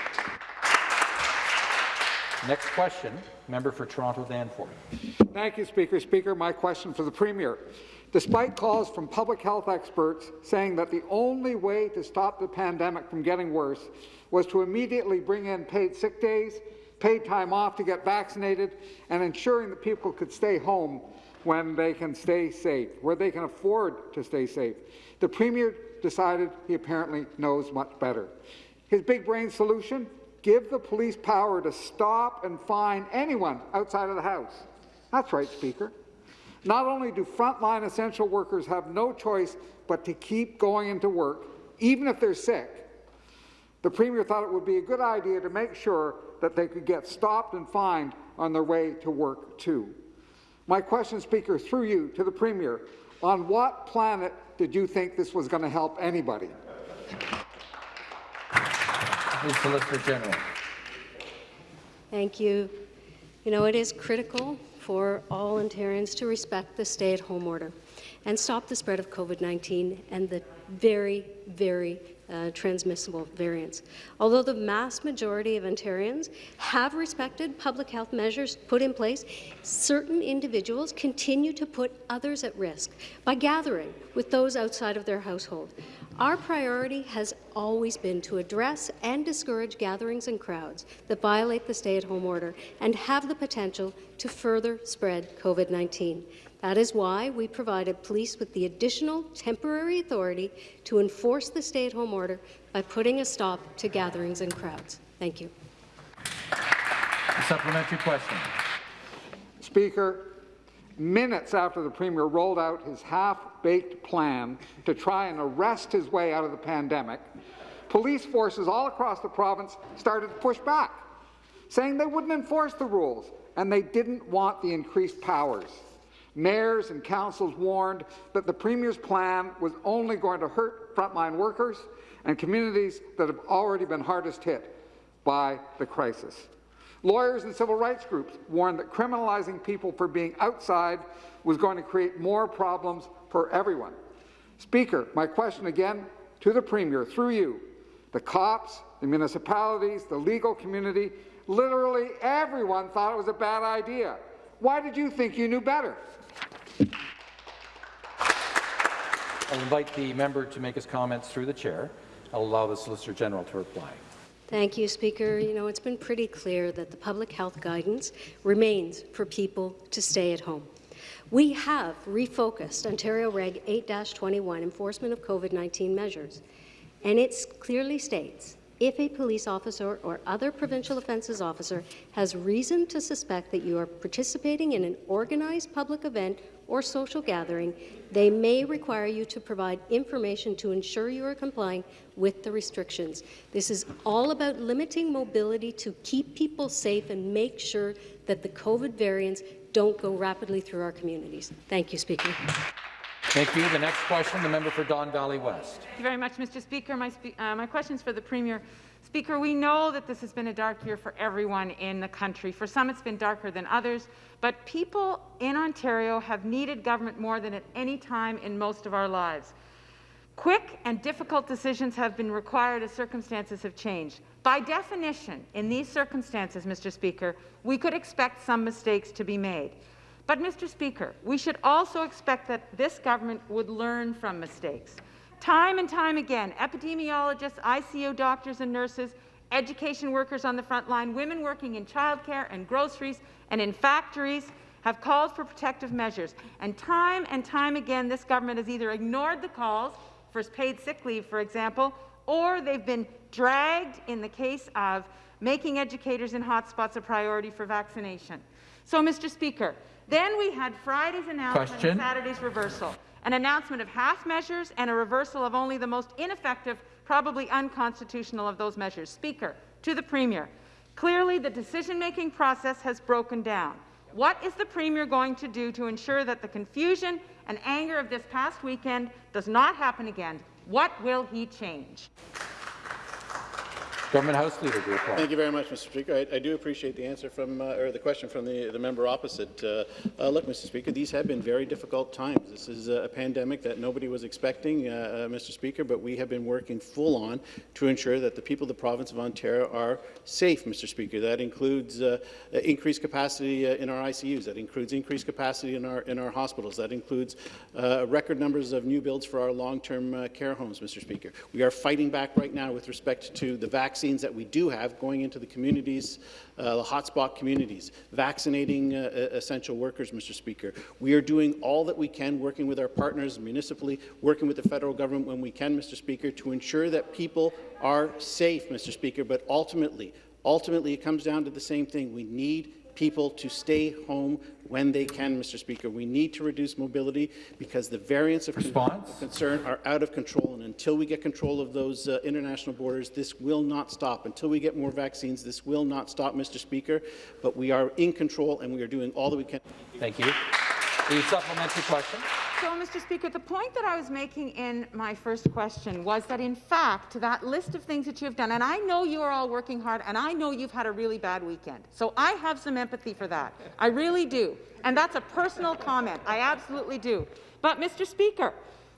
S1: Next question, member for Toronto Danforth.
S10: Thank you, Speaker. Speaker, my question for the Premier. Despite calls from public health experts saying that the only way to stop the pandemic from getting worse was to immediately bring in paid sick days, paid time off to get vaccinated, and ensuring that people could stay home when they can stay safe, where they can afford to stay safe. The Premier decided he apparently knows much better. His big brain solution? Give the police power to stop and fine anyone outside of the house. That's right, Speaker. Not only do frontline essential workers have no choice but to keep going into work, even if they're sick, the Premier thought it would be a good idea to make sure that they could get stopped and fined on their way to work, too. My question, Speaker, through you to the Premier, on what planet did you think this was going to help anybody?
S1: The Solicitor General.
S11: Thank you. You know, it is critical for all Ontarians to respect the stay-at-home order and stop the spread of COVID-19 and the very, very uh, transmissible variants. Although the mass majority of Ontarians have respected public health measures put in place, certain individuals continue to put others at risk by gathering with those outside of their household. Our priority has always been to address and discourage gatherings and crowds that violate the stay-at-home order and have the potential to further spread COVID-19. That is why we provided police with the additional temporary authority to enforce the stay-at-home order by putting a stop to gatherings and crowds. Thank you.
S1: A supplementary question.
S10: Speaker, minutes after the Premier rolled out his half-baked plan to try and arrest his way out of the pandemic, police forces all across the province started to push back, saying they wouldn't enforce the rules and they didn't want the increased powers. Mayors and councils warned that the Premier's plan was only going to hurt frontline workers and communities that have already been hardest hit by the crisis. Lawyers and civil rights groups warned that criminalizing people for being outside was going to create more problems for everyone. Speaker, my question again to the Premier, through you, the cops, the municipalities, the legal community, literally everyone thought it was a bad idea. Why did you think you knew better?
S1: I'll invite the member to make his comments through the chair. I'll allow the Solicitor General to reply.
S11: Thank you, Speaker. You know, it's been pretty clear that the public health guidance remains for people to stay at home. We have refocused Ontario Reg 8-21 enforcement of COVID-19 measures, and it clearly states if a police officer or other provincial offences officer has reason to suspect that you are participating in an organized public event or social gathering, they may require you to provide information to ensure you are complying with the restrictions. This is all about limiting mobility to keep people safe and make sure that the COVID variants don't go rapidly through our communities. Thank you, Speaker.
S1: Thank you. The next question, the member for Don Valley West.
S2: Thank you very much, Mr. Speaker. My, spe uh, my question is for the Premier. Speaker, we know that this has been a dark year for everyone in the country. For some, it's been darker than others, but people in Ontario have needed government more than at any time in most of our lives. Quick and difficult decisions have been required as circumstances have changed. By definition, in these circumstances, Mr. Speaker, we could expect some mistakes to be made. But, Mr. Speaker, we should also expect that this government would learn from mistakes. Time and time again, epidemiologists, ICU doctors and nurses, education workers on the front line, women working in childcare and groceries and in factories have called for protective measures. And time and time again, this government has either ignored the calls for paid sick leave, for example, or they've been dragged in the case of making educators in hotspots a priority for vaccination. So, Mr. Speaker, then we had Friday's announcement
S1: Question.
S2: and Saturday's reversal, an announcement of half measures and a reversal of only the most ineffective, probably unconstitutional of those measures. Speaker, to the Premier, clearly the decision-making process has broken down. What is the Premier going to do to ensure that the confusion and anger of this past weekend does not happen again? What will he change?
S1: Government House Leader reply.
S5: Thank you very much, Mr. Speaker. I, I do appreciate the answer from, uh, or the question from the, the member opposite. Uh, uh, look, Mr. Speaker, these have been very difficult times. This is a pandemic that nobody was expecting, uh, uh, Mr. Speaker, but we have been working full on to ensure that the people of the province of Ontario are safe, Mr. Speaker. That includes uh, increased capacity in our ICUs. That includes increased capacity in our in our hospitals. That includes record numbers of new builds for our long-term care homes, Mr. Speaker. We are fighting back right now with respect to the vaccine vaccines that we do have going into the communities, uh, the hotspot communities, vaccinating uh, essential workers, Mr. Speaker. We are doing all that we can, working with our partners municipally, working with the federal government when we can, Mr. Speaker, to ensure that people are safe, Mr. Speaker. But ultimately, ultimately, it comes down to the same thing. We need people to stay home when they can, Mr. Speaker. We need to reduce mobility because the variants of concern are out of control, and until we get control of those uh, international borders, this will not stop. Until we get more vaccines, this will not stop, Mr. Speaker. But we are in control, and we are doing all that we can.
S1: Thank you. The supplementary question.
S2: So, Mr. Speaker, the point that I was making in my first question was that, in fact, that list of things that you have done, and I know you are all working hard, and I know you've had a really bad weekend. So I have some empathy for that. I really do. And that's a personal comment. I absolutely do. But, Mr. Speaker,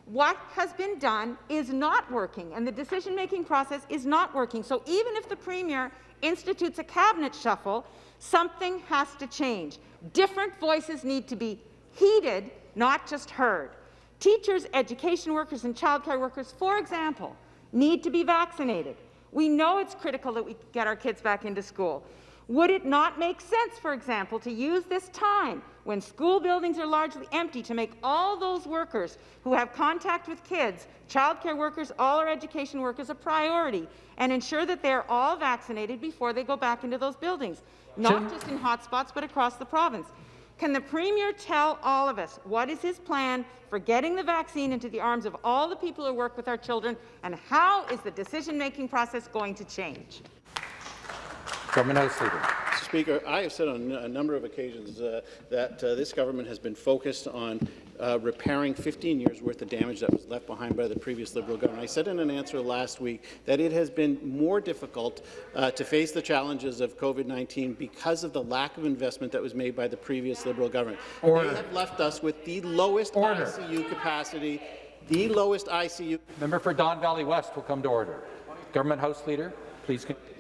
S2: what has been done is not working, and the decision-making process is not working. So even if the Premier institutes a cabinet shuffle, something has to change. Different voices need to be heeded not just heard. Teachers, education workers, and childcare workers, for example, need to be vaccinated. We know it's critical that we get our kids back into school. Would it not make sense, for example, to use this time when school buildings are largely empty to make all those workers who have contact with kids, childcare workers, all our education workers, a priority and ensure that they're all vaccinated before they go back into those buildings, not just in hotspots, but across the province? Can the Premier tell all of us what is his plan for getting the vaccine into the arms of all the people who work with our children, and how is the decision-making process going to change?
S1: Government House Leader.
S5: Mr. Speaker, I have said on a number of occasions uh, that uh, this government has been focused on uh, repairing 15 years' worth of damage that was left behind by the previous Liberal government. I said in an answer last week that it has been more difficult uh, to face the challenges of COVID-19 because of the lack of investment that was made by the previous Liberal government. Order. They have left us with the lowest order. ICU capacity, the lowest ICU.
S1: Member for Don Valley West will come to order. Government House Leader, please continue.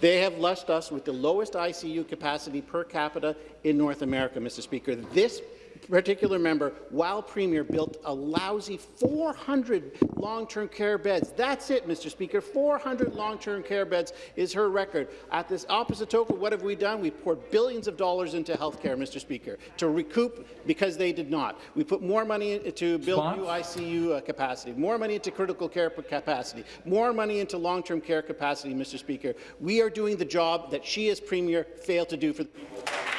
S5: They have left us with the lowest ICU capacity per capita in North America, Mr. Speaker. This particular member, while Premier, built a lousy 400 long-term care beds. That's it, Mr. Speaker. 400 long-term care beds is her record. At this opposite token, what have we done? We poured billions of dollars into health care, Mr. Speaker, to recoup because they did not. We put more money to build new ICU uh, capacity, more money into critical care capacity, more money into long-term care capacity, Mr. Speaker. We are doing the job that she as Premier failed to do for the people.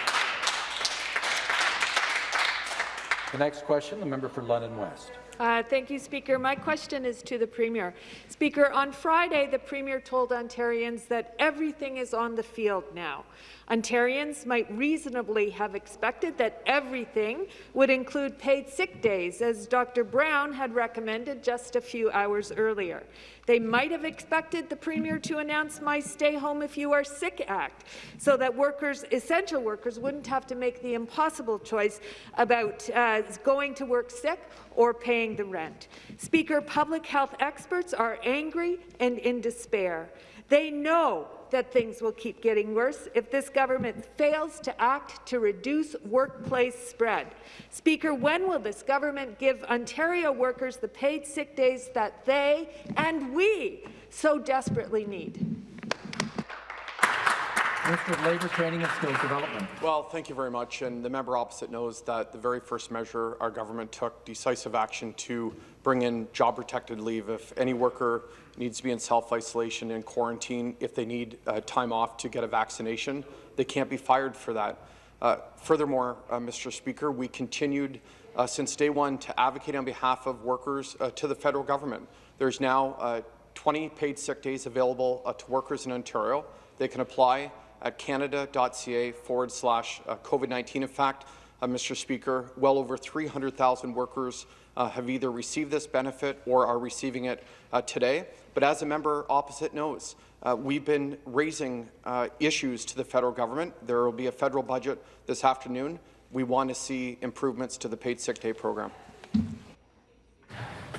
S1: The next question, the member for London West.
S12: Uh, thank you, Speaker. My question is to the Premier. Speaker, on Friday, the Premier told Ontarians that everything is on the field now. Ontarians might reasonably have expected that everything would include paid sick days, as Dr. Brown had recommended just a few hours earlier. They might have expected the Premier to announce my Stay Home If You Are Sick Act, so that workers, essential workers wouldn't have to make the impossible choice about uh, going to work sick or paying the rent. Speaker, public health experts are angry and in despair. They know that things will keep getting worse if this government fails to act to reduce workplace spread. Speaker, when will this government give Ontario workers the paid sick days that they and we so desperately need?
S1: Minister of Labour, Training and Skills Development.
S13: Well, thank you very much. And the member opposite knows that the very first measure our government took decisive action to bring in job-protected leave if any worker needs to be in self-isolation and quarantine, if they need uh, time off to get a vaccination, they can't be fired for that. Uh, furthermore, uh, Mr. Speaker, we continued uh, since day one to advocate on behalf of workers uh, to the federal government. There's now uh, 20 paid sick days available to workers in Ontario. They can apply at canada.ca forward slash COVID-19. In fact, Mr. Speaker, well over 300,000 workers uh, have either received this benefit or are receiving it uh, today. But as a member opposite knows, uh, we've been raising uh, issues to the federal government. There will be a federal budget this afternoon. We want to see improvements to the paid sick day program.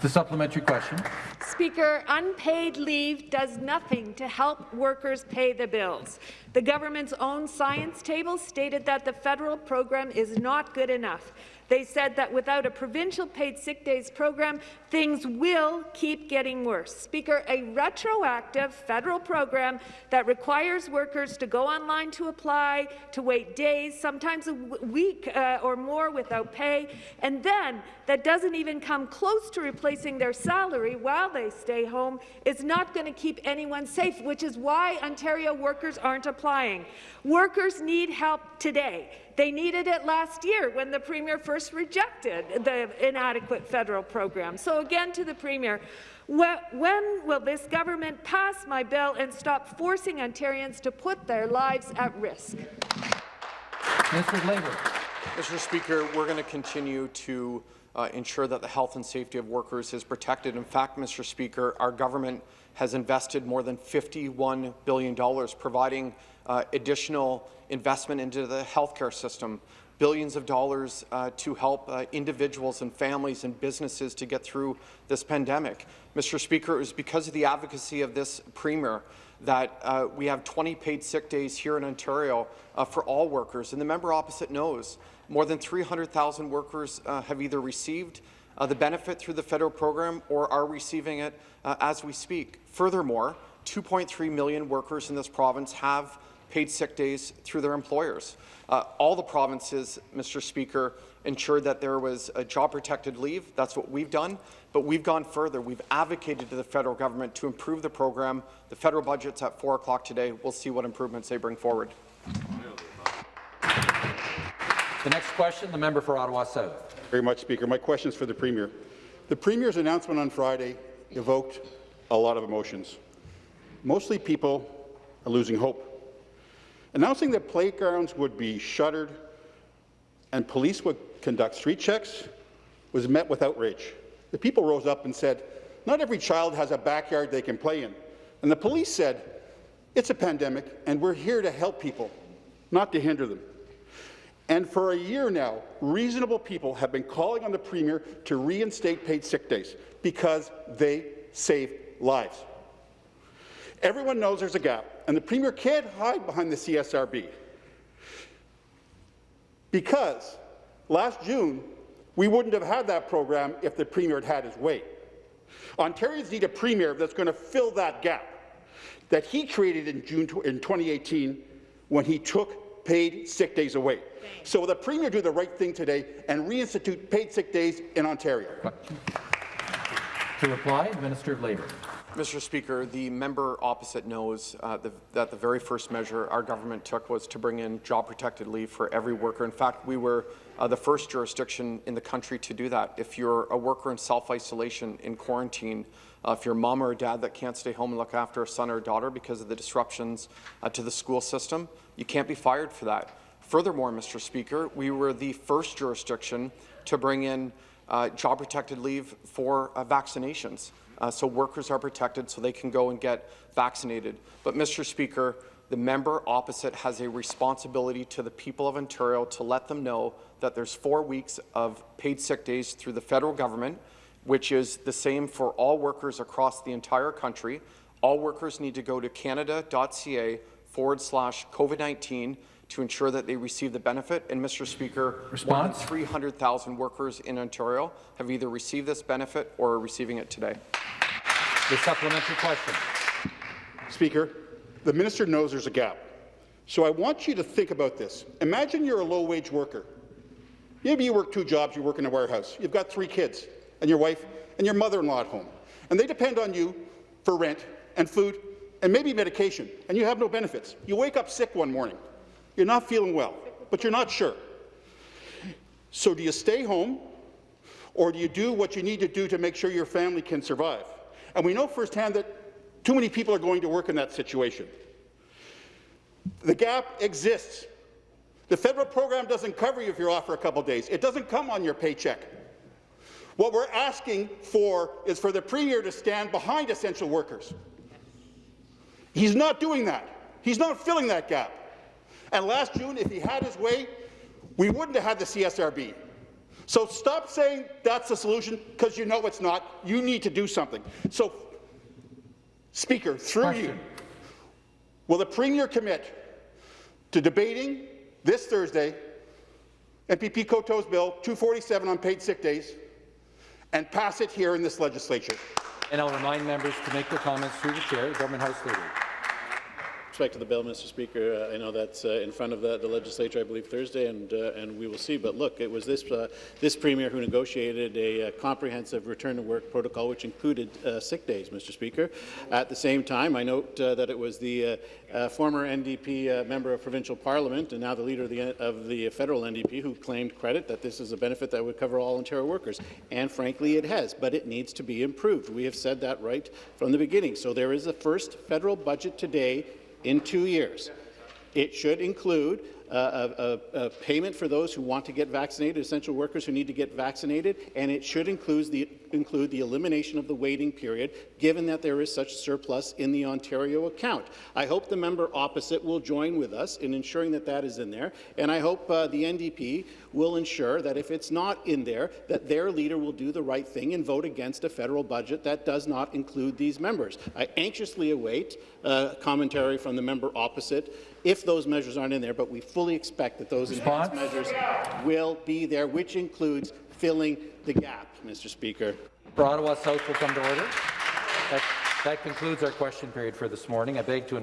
S1: The supplementary question.
S12: Speaker, unpaid leave does nothing to help workers pay the bills. The government's own science table stated that the federal program is not good enough. They said that without a provincial paid sick days program, things will keep getting worse. Speaker, a retroactive federal program that requires workers to go online to apply, to wait days, sometimes a week uh, or more without pay, and then that doesn't even come close to replacing their salary while they stay home is not going to keep anyone safe, which is why Ontario workers aren't applying. Workers need help today. They needed it last year when the Premier first rejected the inadequate federal program. So again to the Premier, when will this government pass my bill and stop forcing Ontarians to put their lives at risk?
S1: Minister of Labour.
S13: Mr. Speaker, we're going to continue to uh, ensure that the health and safety of workers is protected. In fact, Mr. Speaker, our government has invested more than $51 billion, providing uh, additional investment into the healthcare system, billions of dollars uh, to help uh, individuals and families and businesses to get through this pandemic. Mr. Speaker, it was because of the advocacy of this Premier that uh, we have 20 paid sick days here in Ontario uh, for all workers. And the member opposite knows more than 300,000 workers uh, have either received uh, the benefit through the federal program or are receiving it as we speak. Furthermore, 2.3 million workers in this province have paid sick days through their employers. Uh, all the provinces, Mr. Speaker, ensured that there was a job-protected leave. That's what we've done. But we've gone further. We've advocated to the federal government to improve the program. The federal budget's at 4 o'clock today. We'll see what improvements they bring forward.
S1: The next question, the member for Ottawa South.
S14: Very much, Speaker. My question is for the Premier. The Premier's announcement on Friday evoked a lot of emotions. Mostly people are losing hope. Announcing that playgrounds would be shuttered and police would conduct street checks was met with outrage. The people rose up and said, not every child has a backyard they can play in. And the police said, it's a pandemic and we're here to help people, not to hinder them. And for a year now, reasonable people have been calling on the Premier to reinstate paid sick days because they save lives. Everyone knows there's a gap, and the Premier can't hide behind the CSRB because last June, we wouldn't have had that program if the Premier had had his way. Ontarians need a Premier that's going to fill that gap that he created in June in 2018 when he took paid sick days away. So will the Premier do the right thing today and reinstitute paid sick days in Ontario?
S1: To reply, Minister of Labour.
S13: Mr. Speaker, the member opposite knows uh, the, that the very first measure our government took was to bring in job-protected leave for every worker. In fact, we were uh, the first jurisdiction in the country to do that. If you're a worker in self-isolation, in quarantine, uh, if you're a mom or a dad that can't stay home and look after a son or a daughter because of the disruptions uh, to the school system, you can't be fired for that. Furthermore, Mr. Speaker, we were the first jurisdiction to bring in uh, job-protected leave for uh, vaccinations. Uh, so workers are protected so they can go and get vaccinated. But, Mr. Speaker, the member opposite has a responsibility to the people of Ontario to let them know that there's four weeks of paid sick days through the federal government, which is the same for all workers across the entire country. All workers need to go to canada.ca forward slash COVID-19 to ensure that they receive the benefit. And, Mr. Speaker,
S1: Response?
S13: more than 300,000 workers in Ontario have either received this benefit or are receiving it today.
S1: The supplementary question.
S14: Speaker, the minister knows there's a gap. So I want you to think about this. Imagine you're a low-wage worker. Maybe you work two jobs, you work in a warehouse. You've got three kids and your wife and your mother-in-law at home. And they depend on you for rent and food and maybe medication, and you have no benefits. You wake up sick one morning. You're not feeling well, but you're not sure. So do you stay home, or do you do what you need to do to make sure your family can survive? And we know firsthand that too many people are going to work in that situation. The gap exists. The federal program doesn't cover you if you're off for a couple of days. It doesn't come on your paycheck. What we're asking for is for the Premier to stand behind essential workers. He's not doing that. He's not filling that gap. And last June, if he had his way, we wouldn't have had the CSRB. So stop saying that's the solution, because you know it's not. You need to do something. So, Speaker, through
S1: Question.
S14: you, will the Premier commit to debating this Thursday MPP Coteau's Bill 247 on paid sick days and pass it here in this legislature?
S1: And I'll remind members to make their comments through the chair, the Government House Leader.
S5: Respect to the bill, Mr. Speaker, uh, I know that's uh, in front of the, the, legislature, I believe, Thursday, and uh, and we will see. But look, it was this uh, this premier who negotiated a, uh, comprehensive return to work protocol, which included uh, sick days, Mr. Speaker. At the same time, I note that it was the former NDP member of provincial parliament and now the leader of the of the federal NDP who claimed credit that this is a benefit that would cover all Ontario workers. And frankly, it has, but it needs to be improved. We have said that right from the beginning. So there is a first federal budget today in two years. It should include a, a, a, payment for those who want to get vaccinated, essential workers who need to get vaccinated, and it should include the, include the elimination of the waiting period, given that there is such surplus in the Ontario account. I hope the member opposite will join with us in ensuring that that is in there, and I hope uh, the NDP will ensure that if it's not in there, that their leader will do the right thing and vote against a federal budget that does not include these members. I anxiously await uh, commentary from the member opposite if those measures aren't in there, but we fully expect that those
S1: Response?
S5: enhanced measures will be there, which includes filling the gap, Mr. Speaker.
S1: For Ottawa South will come to order. That, that concludes our question period for this morning. I beg to